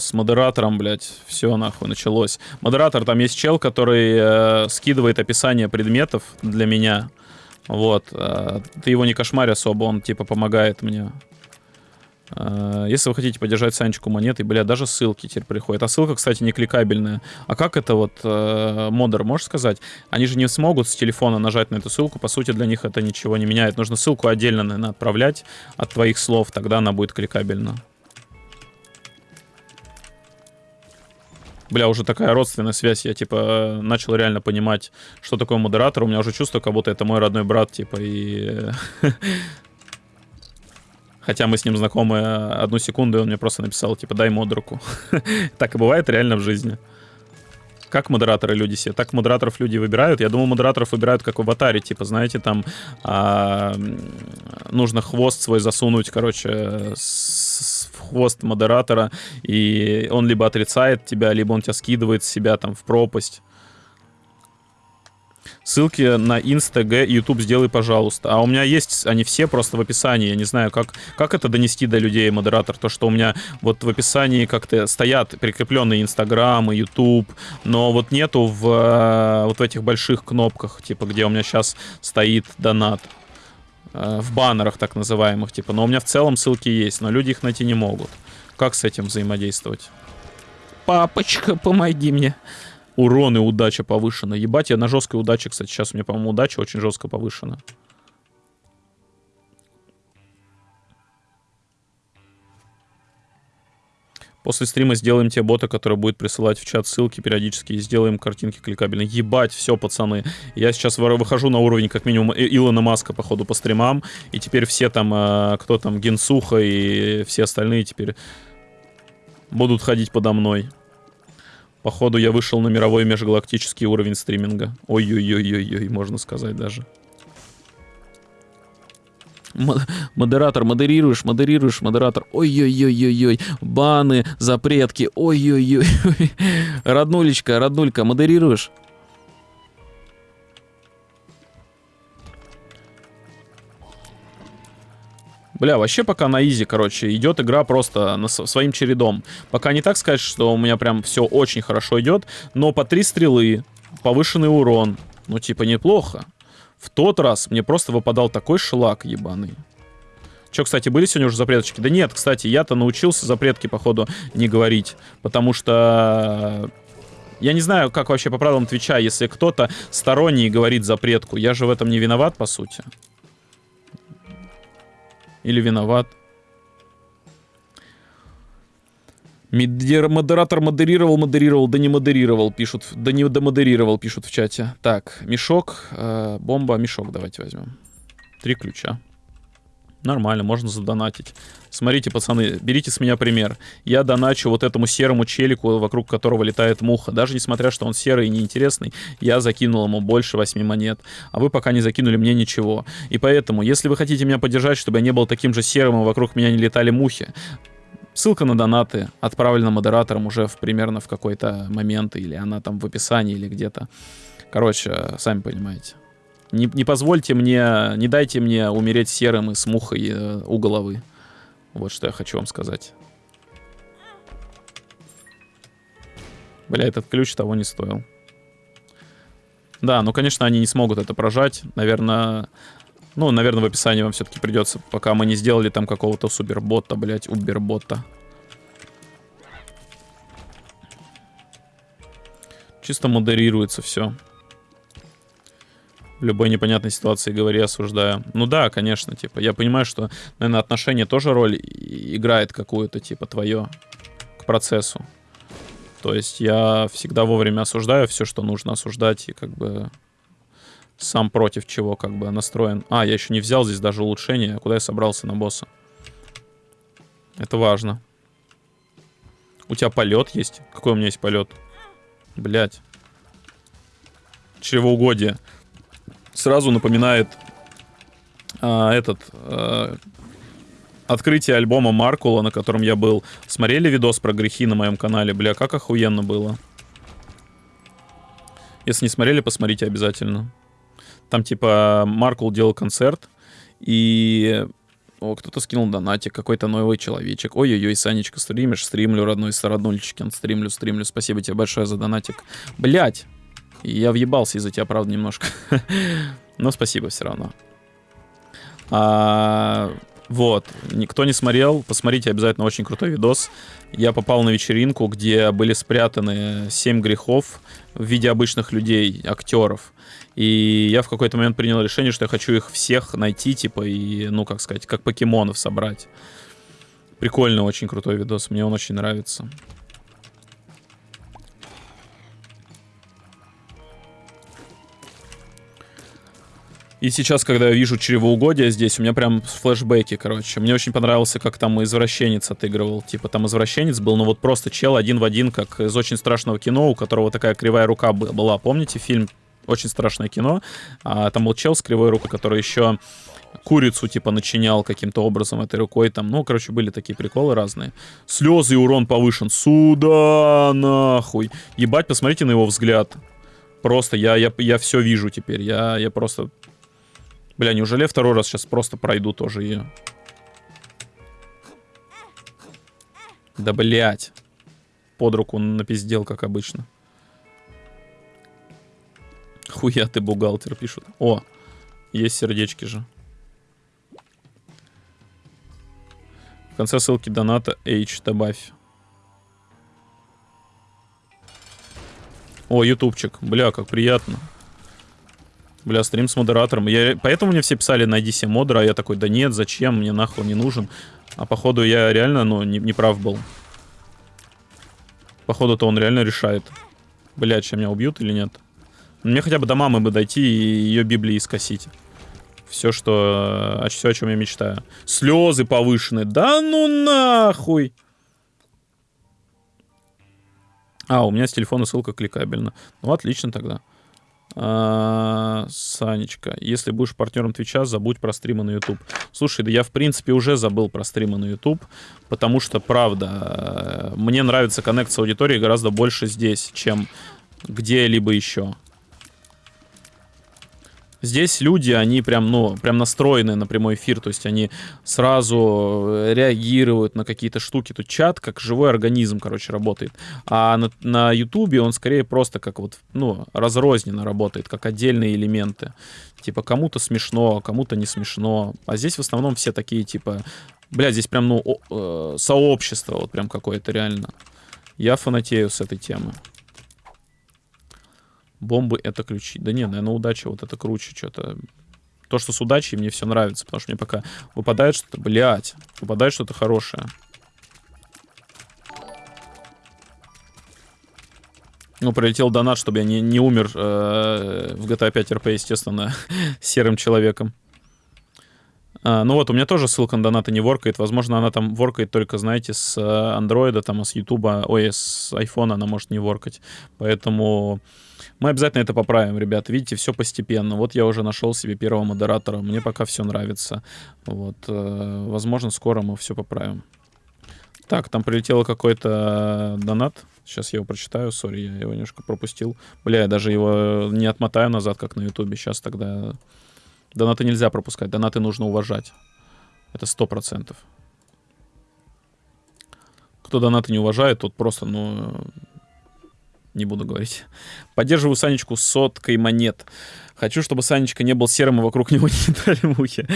с модератором, блядь, все нахуй началось. Модератор, там есть чел, который э, скидывает описание предметов для меня. Вот. э, ты его не кошмарь особо, он типа помогает мне. Э, если вы хотите поддержать Санечку монетой, бля, даже ссылки теперь приходят. А ссылка, кстати, не кликабельная. А как это вот, э, модер, можешь сказать? Они же не смогут с телефона нажать на эту ссылку. По сути, для них это ничего не меняет. Нужно ссылку отдельно, наверное, отправлять от твоих слов. Тогда она будет кликабельна. Бля, уже такая родственная связь. Я, типа, начал реально понимать, что такое модератор. У меня уже чувство, как будто это мой родной брат, типа, и... Хотя мы с ним знакомы одну секунду, и он мне просто написал, типа, дай модерку. Так и бывает реально в жизни. Как модераторы люди себе? Так модераторов люди выбирают. Я думал, модераторов выбирают как в аватаре. Типа, знаете, там а, нужно хвост свой засунуть, короче, с- в хвост модератора. И он либо отрицает тебя, либо он тебя скидывает с себя там в пропасть. Ссылки на Инста, Г, YouTube сделай, пожалуйста. А у меня есть они все просто в описании. Я не знаю, как, как это донести до людей, модератор. То, что у меня вот в описании как-то стоят прикрепленные Инстаграм и YouTube, но вот нету в э, вот в этих больших кнопках, типа, где у меня сейчас стоит донат. Э, В баннерах так называемых, типа. Но у меня в целом ссылки есть, но люди их найти не могут. Как с этим взаимодействовать? Папочка, помоги мне. Урон и удача повышена. Ебать, я на жесткой удаче, кстати. Сейчас у меня, по-моему, удача очень жестко повышена. После стрима сделаем те бота, который будет присылать в чат ссылки периодически и сделаем картинки кликабельные. Ебать, все, пацаны. Я сейчас выхожу на уровень, как минимум, Илона Маска, походу, по стримам. И теперь все там, э, кто там, Генсуха и все остальные теперь будут ходить подо мной. Походу, я вышел на мировой межгалактический уровень стриминга. Ой-ой-ой-ой-ой, можно сказать даже. Мо- Модератор, модерируешь, модерируешь, модератор. Ой-ой-ой-ой-ой. Баны, запретки. Ой-ой-ой. Роднулечка, роднулька, модерируешь? Бля, вообще пока на изи, короче, идет игра просто на своим чередом. Пока не так сказать, что у меня прям все очень хорошо идет, но по три стрелы, повышенный урон, ну типа неплохо. В тот раз мне просто выпадал такой шлак ебаный. Че, кстати, были сегодня уже запреточки? Да нет, кстати, я-то научился запретки, походу, не говорить. Потому что... Я не знаю, как вообще по правилам Твича, если кто-то сторонний говорит запретку. Я же в этом не виноват, по сути. Или виноват. Модератор модерировал, модерировал, да не модерировал, пишут. Да не домодерировал, пишут в чате. Так, мешок, э, бомба, мешок давайте возьмем. Три ключа. Нормально, можно задонатить. Смотрите, пацаны, берите с меня пример. Я доначу вот этому серому челику, вокруг которого летает муха. Даже несмотря, что он серый и неинтересный, я закинул ему больше 8 монет. А вы пока не закинули мне ничего. И поэтому, если вы хотите меня поддержать, чтобы я не был таким же серым, и вокруг меня не летали мухи, ссылка на донаты отправлена модератором уже в, примерно в какой-то момент, или она там в описании, или где-то. Короче, сами понимаете. Не, не позвольте мне, не дайте мне умереть серым и с мухой э, у головы. Вот что я хочу вам сказать. Бля, этот ключ того не стоил. Да, ну, конечно, они не смогут это прожать. Наверное, ну, наверное, в описании вам все-таки придется, пока мы не сделали там какого-то супербота, блядь, убербота. Чисто модерируется все. Любой непонятной ситуации говори, осуждаю. Ну да, конечно, типа, я понимаю, что, наверное, отношение тоже роль играет какую-то, типа, твое к процессу. То есть я всегда вовремя осуждаю все, что нужно осуждать, и как бы сам против чего как бы настроен. А, я еще не взял здесь даже улучшение. Куда я собрался на босса? Это важно. У тебя полет есть? Какой у меня есть полет? Блять. Чревоугодие. Сразу напоминает а, этот а, открытие альбома Маркула, на котором я был. Смотрели видос про грехи на моем канале? Бля, как охуенно было. Если не смотрели, посмотрите обязательно. Там типа Маркул делал концерт, и о, кто-то скинул донатик, какой-то новый человечек. Ой-ой-ой, Санечка, стримишь? Стримлю, родной Староднульчикин, стримлю, стримлю. Спасибо тебе большое за донатик. Блять, я въебался из-за тебя, правда, немножко. Но спасибо все равно. А, вот, никто не смотрел, посмотрите обязательно очень крутой видос. Я попал на вечеринку, где были спрятаны 7 грехов в виде обычных людей, актеров. И я в какой-то момент принял решение, что я хочу их всех найти, типа, и, ну, как сказать, как покемонов собрать. Прикольный, очень крутой видос, мне он очень нравится. И сейчас, когда я вижу чревоугодие здесь, у меня прям флешбеки, короче. Мне очень понравился, как там извращенец отыгрывал. Типа там извращенец был, ну вот просто чел один в один, как из очень страшного кино, у которого такая кривая рука бы- была. Помните фильм «Очень страшное кино»? А, там был чел с кривой рукой, который еще курицу, типа, начинял каким-то образом этой рукой. Там, ну, короче, были такие приколы разные. Слезы и урон повышен. Сюда, нахуй. Ебать, посмотрите на его взгляд. Просто я, я, я все вижу теперь. Я, я просто Бля, неужели я второй раз сейчас просто пройду тоже ее? Да, блять. Под руку напиздел, как обычно. Хуя ты бухгалтер, пишут. О, есть сердечки же. В конце ссылки доната H добавь. О, ютубчик. Бля, как приятно. Бля, стрим с модератором. Я, поэтому мне все писали, найди себе модера, а я такой, да нет, зачем, мне нахуй не нужен. А походу я реально, ну, не, не прав был. Походу-то он реально решает. Блядь, сейчас меня убьют или нет? Мне хотя бы до мамы бы дойти и ее Библии скосить. Все, что... Все, о чем я мечтаю. Слезы повышенные. Да ну нахуй! А, у меня с телефона ссылка кликабельна. Ну, отлично тогда. А, Санечка, если будешь партнером Твича, забудь про стримы на YouTube. Слушай, да я в принципе уже забыл про стримы на YouTube, потому что, правда, мне нравится коннект с аудиторией гораздо больше здесь, чем где-либо еще. Здесь люди, они прям, ну, прям настроены на прямой эфир, то есть они сразу э, реагируют на какие-то штуки. Тут чат как живой организм, короче, работает. А на, на YouTube он скорее просто как вот, ну, разрозненно работает, как отдельные элементы. Типа кому-то смешно, кому-то не смешно. А здесь в основном все такие, типа, бля, здесь прям, ну, о, э, сообщество вот прям какое-то реально. Я фанатею с этой темы. Бомбы это ключи. Да не, наверное, удача вот это круче что-то. То, что с удачей, мне все нравится, потому что мне пока выпадает что-то, блядь, выпадает что-то хорошее. Ну, прилетел донат, чтобы я не, не умер э, в GTA 5 RP, естественно, серым человеком. А, ну вот, у меня тоже ссылка на донаты не воркает. Возможно, она там воркает только, знаете, с андроида, там, с ютуба, ой, с айфона она может не воркать. Поэтому мы обязательно это поправим, ребят. Видите, все постепенно. Вот я уже нашел себе первого модератора. Мне пока все нравится. Вот. Э, возможно, скоро мы все поправим. Так, там прилетел какой-то донат. Сейчас я его прочитаю. Сори, я его немножко пропустил. Бля, я даже его не отмотаю назад, как на ютубе. Сейчас тогда... Донаты нельзя пропускать. Донаты нужно уважать. Это сто процентов. Кто донаты не уважает, тот просто, ну, не буду говорить. Поддерживаю Санечку соткой монет. Хочу, чтобы Санечка не был серым, и вокруг него не летали мухи.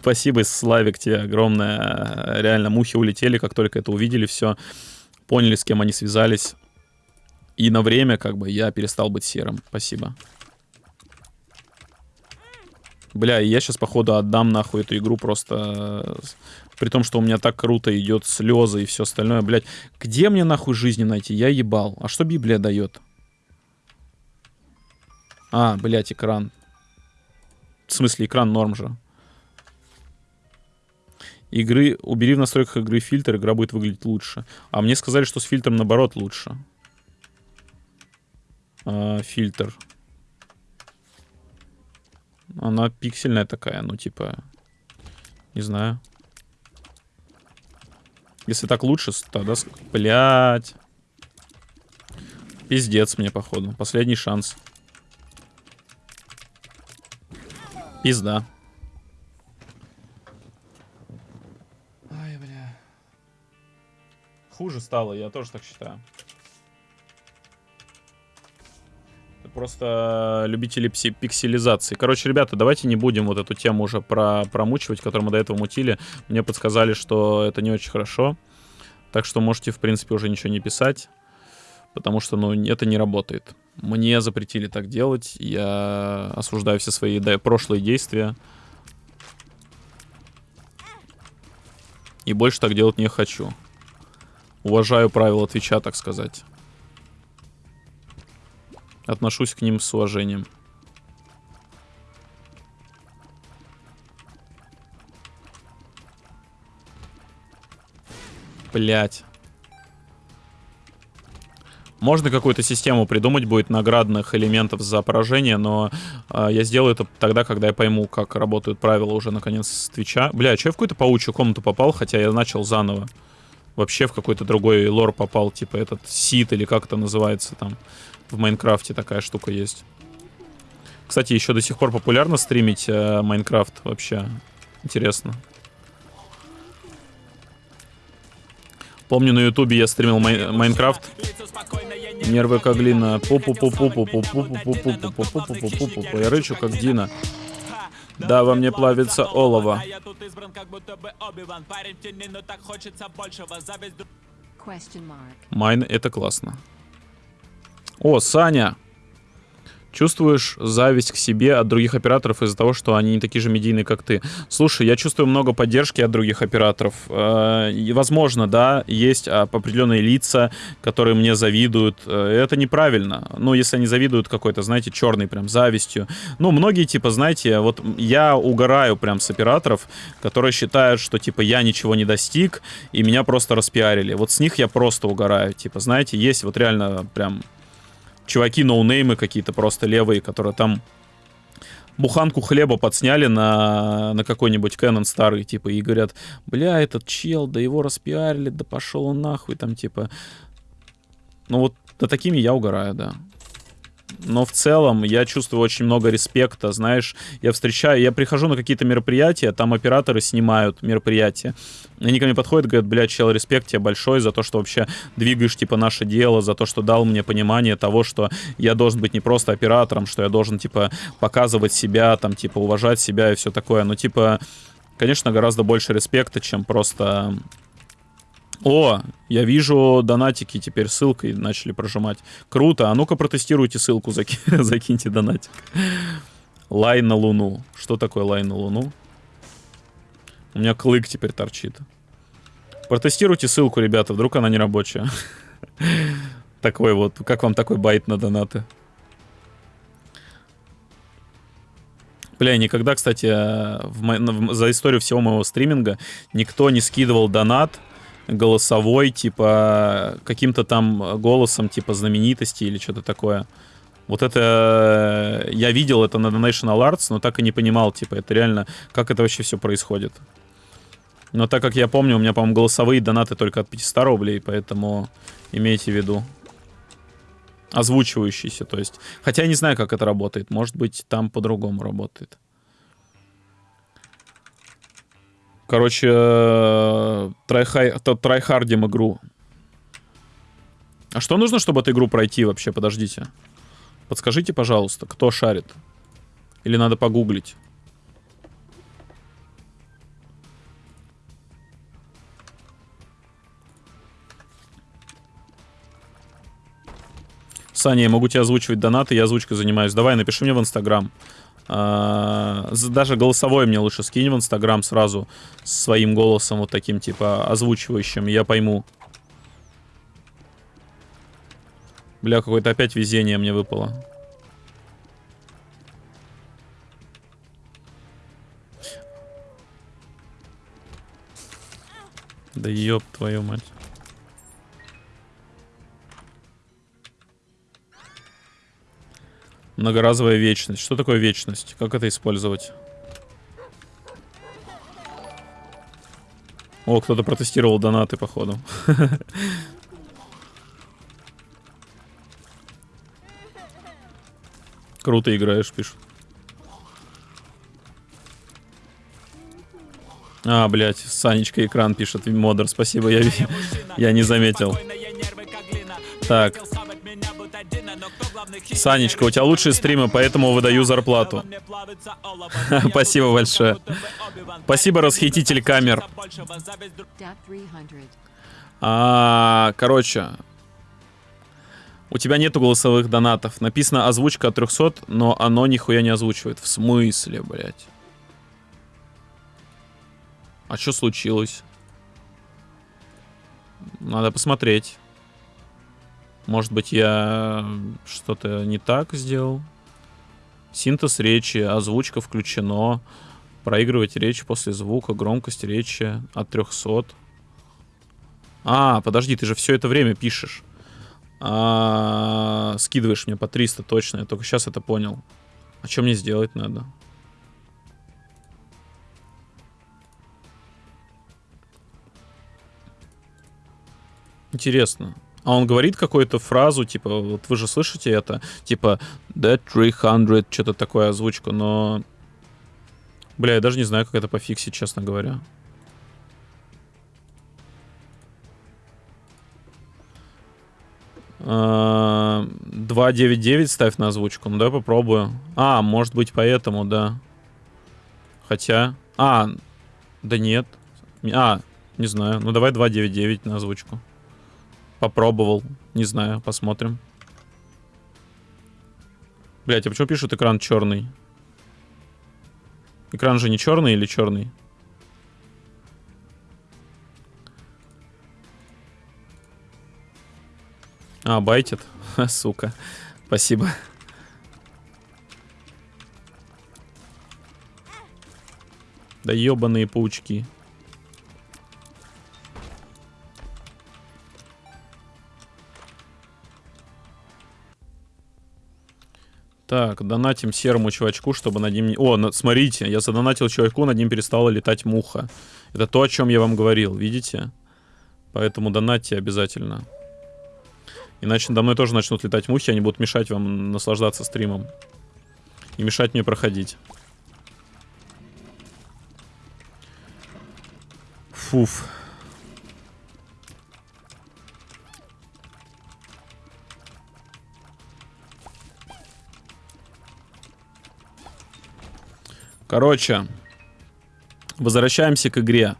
Спасибо, Славик, тебе огромное. Реально, мухи улетели, как только это увидели, все. Поняли, с кем они связались. И на время, как бы, я перестал быть серым. Спасибо. Бля, я сейчас, походу, отдам нахуй эту игру просто при том, что у меня так круто идет слезы и все остальное, блядь. Где мне нахуй жизни найти? Я ебал. А что Библия дает? А, блядь, экран. В смысле, экран норм же. Игры, убери в настройках игры фильтр, игра будет выглядеть лучше. А мне сказали, что с фильтром наоборот лучше. А, фильтр. Она пиксельная такая, ну типа, не знаю. Если так лучше, тогда... Блять. Пиздец мне, походу. Последний шанс. Пизда. Ай, бля. Хуже стало, я тоже так считаю. Просто любители пикселизации. Короче, ребята, давайте не будем вот эту тему уже про промучивать, которую мы до этого мутили. Мне подсказали, что это не очень хорошо. Так что можете, в принципе, уже ничего не писать. Потому что, ну, это не работает. Мне запретили так делать. Я осуждаю все свои да, прошлые действия. И больше так делать не хочу. Уважаю правила Твича, так сказать. Отношусь к ним с уважением. Блять. Можно какую-то систему придумать будет наградных элементов за поражение, но э, я сделаю это тогда, когда я пойму, как работают правила уже наконец с Твича. Бля, что я в какую-то паучью комнату попал, хотя я начал заново. Вообще в какой-то другой лор попал, типа этот сит или как это называется там. В Майнкрафте такая штука есть. Кстати, еще до сих пор популярно стримить э, Майнкрафт вообще. Интересно. Помню, на ютубе я стримил Майнкрафт. Нервы как глина. пупу пу пу пу пу пу пу пу пу пу пу пу пу пу пу Я рычу как Дина. Да, во мне плавится олово. Майн это классно. О, Саня! Чувствуешь зависть к себе от других операторов из-за того, что они не такие же медийные, как ты? Слушай, я чувствую много поддержки от других операторов. Э, возможно, да, есть определенные лица, которые мне завидуют. Э, это неправильно. Ну, если они завидуют какой-то, знаете, черной прям завистью. Ну, многие, типа, знаете, вот я угораю прям с операторов, которые считают, что, типа, я ничего не достиг, и меня просто распиарили. Вот с них я просто угораю. Типа, знаете, есть вот реально прям чуваки ноунеймы какие-то просто левые, которые там буханку хлеба подсняли на, на какой-нибудь Canon старый, типа, и говорят, бля, этот чел, да его распиарили, да пошел он нахуй, там, типа. Ну вот, да такими я угораю, да но в целом я чувствую очень много респекта, знаешь, я встречаю, я прихожу на какие-то мероприятия, там операторы снимают мероприятия, они ко мне подходят, говорят, блядь, чел, респект тебе большой за то, что вообще двигаешь, типа, наше дело, за то, что дал мне понимание того, что я должен быть не просто оператором, что я должен, типа, показывать себя, там, типа, уважать себя и все такое, но, типа, конечно, гораздо больше респекта, чем просто о, я вижу донатики теперь ссылкой начали прожимать. Круто. А ну-ка протестируйте ссылку, заки... закиньте донатик. Лай на луну. Что такое лай на луну? У меня клык теперь торчит. Протестируйте ссылку, ребята, вдруг она не рабочая. Такой вот. Как вам такой байт на донаты? Бля, никогда, кстати, в мо... за историю всего моего стриминга никто не скидывал донат голосовой, типа, каким-то там голосом, типа, знаменитости или что-то такое. Вот это... Я видел это на National Arts, но так и не понимал, типа, это реально... Как это вообще все происходит. Но так как я помню, у меня, по-моему, голосовые донаты только от 500 рублей, поэтому имейте в виду. Озвучивающиеся, то есть. Хотя я не знаю, как это работает. Может быть, там по-другому работает. Короче, трайхай, трайхардим игру. А что нужно, чтобы эту игру пройти вообще? Подождите. Подскажите, пожалуйста, кто шарит? Или надо погуглить? Саня, я могу тебе озвучивать донаты, я озвучкой занимаюсь. Давай, напиши мне в Инстаграм. А, даже голосовой мне лучше скинь в Инстаграм сразу своим голосом вот таким, типа, озвучивающим, я пойму. Бля, какое-то опять везение мне выпало. Да ёб твою мать. Многоразовая вечность. Что такое вечность? Как это использовать? О, кто-то протестировал донаты, походу. Круто играешь, пишут. А, блядь, Санечка экран пишет, модер, спасибо, я, я не заметил. Так. Санечка, у тебя лучшие стримы, поэтому выдаю зарплату. Спасибо большое. Спасибо, расхититель камер. А, короче, у тебя нету голосовых донатов. Написано озвучка от 300, но оно нихуя не озвучивает. В смысле, блядь? А что случилось? Надо посмотреть. Может быть, я что-то не так сделал? Синтез речи, озвучка включено. Проигрывать речь после звука, громкость речи от 300. А, подожди, ты же все это время пишешь. А, скидываешь мне по 300 точно, я только сейчас это понял. А что мне сделать надо? Интересно. А он говорит какую-то фразу, типа, вот вы же слышите это, типа, that 300, что-то такое озвучку, но... Бля, я даже не знаю, как это пофиксить, честно говоря. Uh, 2.9.9 ставь на озвучку. Ну, давай попробую. А, может быть, поэтому, да. Хотя... А, да нет. А, не знаю. Ну, давай 2.9.9 на озвучку. Попробовал. Не знаю, посмотрим. Блять, а почему пишут экран черный? Экран же не черный или черный? А, байтит? Сука. Спасибо. Да ебаные паучки. Так, донатим серому чувачку, чтобы над ним... О, на- смотрите, я задонатил чуваку, над ним перестала летать муха. Это то, о чем я вам говорил, видите? Поэтому донатьте обязательно. Иначе надо мной тоже начнут летать мухи, они будут мешать вам наслаждаться стримом. И мешать мне проходить. Фуф. Короче, возвращаемся к игре.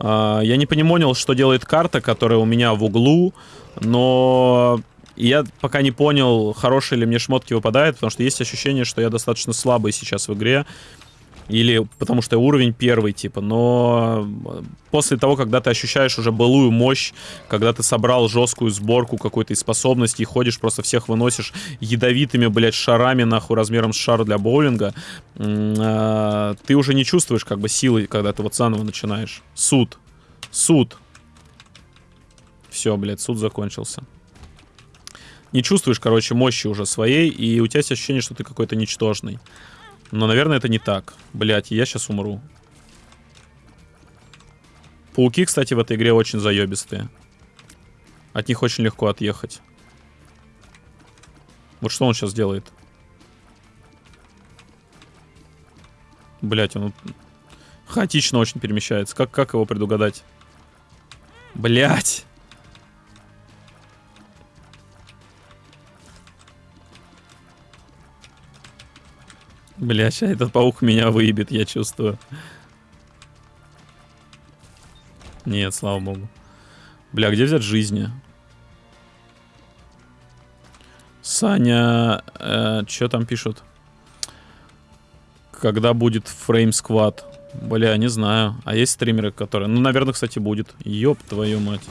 А, Я не понимал, что делает карта, которая у меня в углу, но я пока не понял, хорошие ли мне шмотки выпадают, потому что есть ощущение, что я достаточно слабый сейчас в игре. Или потому что уровень первый, типа. Но э, после того, когда ты ощущаешь уже былую мощь, когда ты собрал жесткую сборку какой-то из способностей, ходишь, просто всех выносишь ядовитыми, блядь, шарами, нахуй, размером с шар для боулинга, а, ты уже не чувствуешь, как бы, силы, когда ты вот заново начинаешь. Суд. Суд. Все, блядь, суд закончился. Не чувствуешь, короче, мощи уже своей, и у тебя есть ощущение, что ты какой-то ничтожный. Но, наверное, это не так. Блять, я сейчас умру. Пауки, кстати, в этой игре очень заебистые. От них очень легко отъехать. Вот что он сейчас делает? Блять, он хаотично очень перемещается. Как, как его предугадать? Блять. Бля, сейчас этот паук меня выебет, я чувствую. Нет, слава богу. Бля, где взять жизни? Саня, э, что там пишут? Когда будет фрейм сквад? Бля, не знаю. А есть стримеры, которые... Ну, наверное, кстати, будет. Ёб твою мать.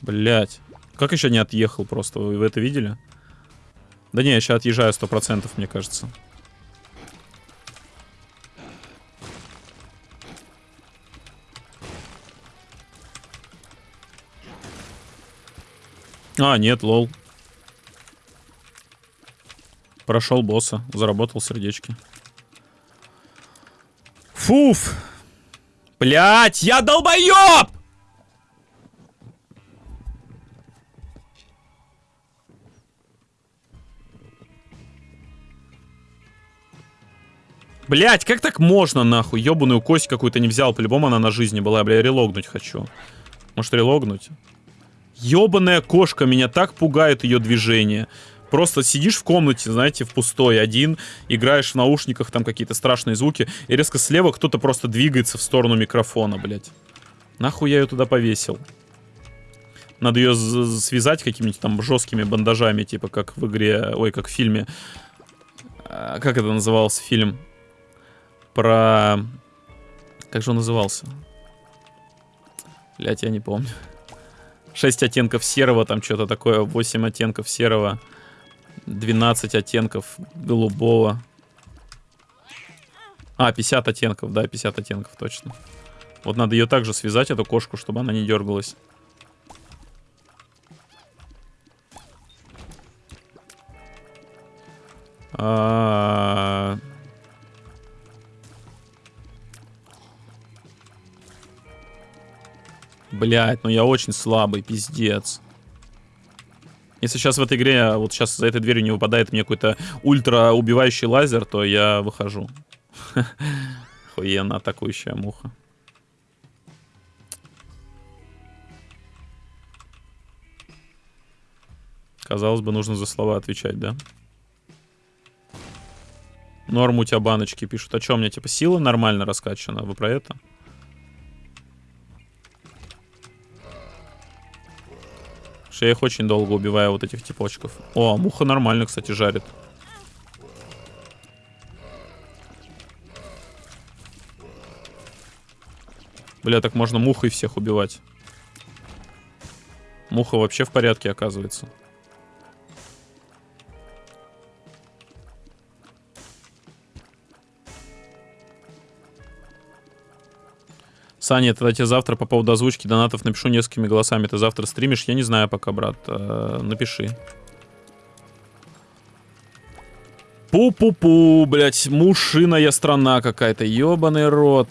Блять. Как еще не отъехал просто? Вы, это видели? Да не, я сейчас отъезжаю 100%, мне кажется. А, нет, лол. Прошел босса, заработал сердечки. Фуф! Блять, я долбоеб! Блять, как так можно, нахуй? Ёбаную кость какую-то не взял. По-любому она на жизни была. Бля, релогнуть хочу. Может, релогнуть? Ёбаная кошка, меня так пугает ее движение. Просто сидишь в комнате, знаете, в пустой один, играешь в наушниках, там какие-то страшные звуки, и резко слева кто-то просто двигается в сторону микрофона, блядь. Нахуй я ее туда повесил? Надо ее связать какими-нибудь там жесткими бандажами, типа как в игре, ой, как в фильме. А, Как это назывался фильм? Про... Как же он назывался? Блять, я не помню. 6 оттенков серого, там что-то такое, 8 оттенков серого, 12 оттенков голубого. А, 50 оттенков, да, 50 оттенков, точно. Вот надо ее также связать, эту кошку, чтобы она не дергалась. А, Блять, ну я очень слабый, пиздец. Если сейчас в этой игре, вот сейчас за этой дверью не выпадает мне какой-то ультра убивающий лазер, то я выхожу. Охуенно атакующая муха. Казалось бы, нужно за слова отвечать, да? Норм у тебя баночки пишут. А что, у меня типа сила нормально раскачана? Вы про это? Что я их очень долго убиваю, вот этих типочков. О, муха нормально, кстати, жарит. Бля, так можно мухой всех убивать. Муха вообще в порядке, оказывается. Саня, тогда тебе завтра по поводу озвучки донатов напишу несколькими голосами. Ты завтра стримишь? Я не знаю пока, брат. Э, напиши. Пу-пу-пу, блядь, мушиная страна какая-то, ебаный рот.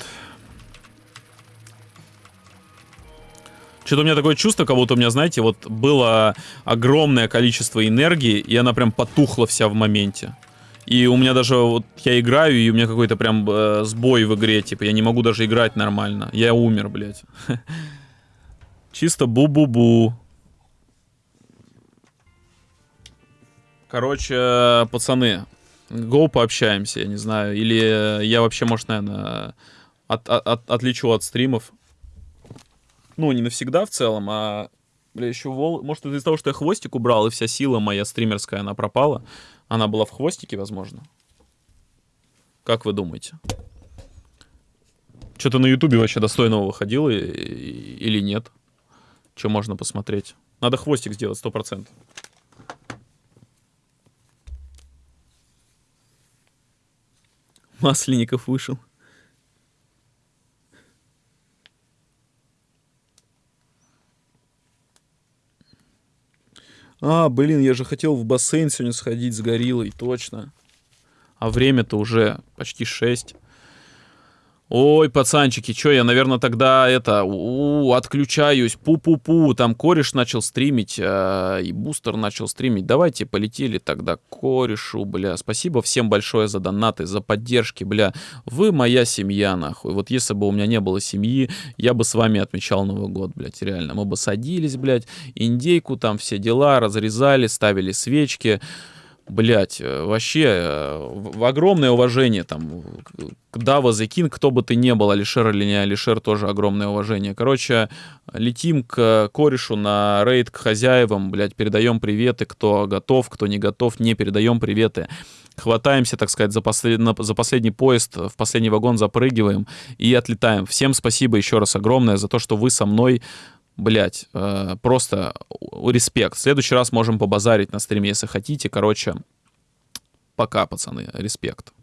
Что-то у меня такое чувство, как будто у меня, знаете, вот было огромное количество энергии, и она прям потухла вся в моменте. И у меня даже, вот я играю, и у меня какой-то прям э, сбой в игре, типа, я не могу даже играть нормально. Я умер, блядь. Чисто бу-бу-бу. Короче, пацаны, го пообщаемся, я не знаю. Или я вообще, может, наверное, от, от, отлечу от стримов. Ну, не навсегда в целом, а... Бля, еще вол... Может, из-за того, что я хвостик убрал, и вся сила моя стримерская, она пропала. Она была в хвостике, возможно. Как вы думаете? Что-то на ютубе вообще достойного выходило или нет? Что можно посмотреть? Надо хвостик сделать, сто процентов. Масленников вышел. А, блин, я же хотел в бассейн сегодня сходить с гориллой, точно. А время-то уже почти 6. Ой, пацанчики, чё, я, наверное, тогда это, у, отключаюсь, пу-пу-пу, там кореш начал стримить, э, и бустер начал стримить. Давайте полетели тогда корешу, бля. Спасибо всем большое за донаты, за поддержки, бля. Вы моя семья, нахуй. Вот если бы у меня не было семьи, я бы с вами отмечал Новый год, блядь, реально. Мы бы садились, блядь, индейку, там все дела, разрезали, ставили свечки. Блять, вообще, э, в- огромное уважение там к Дава The кто бы ты ни был, Алишер или не Алишер, тоже огромное уважение. Короче, летим к корешу на рейд к хозяевам, блядь, передаем приветы, кто готов, кто не готов, не передаем приветы. Хватаемся, так сказать, за, послед- за последний поезд, в последний вагон запрыгиваем и отлетаем. Всем спасибо еще раз огромное за то, что вы со мной Блять, просто у- респект. В следующий раз можем побазарить на стриме, если хотите. Короче, пока, пацаны, респект.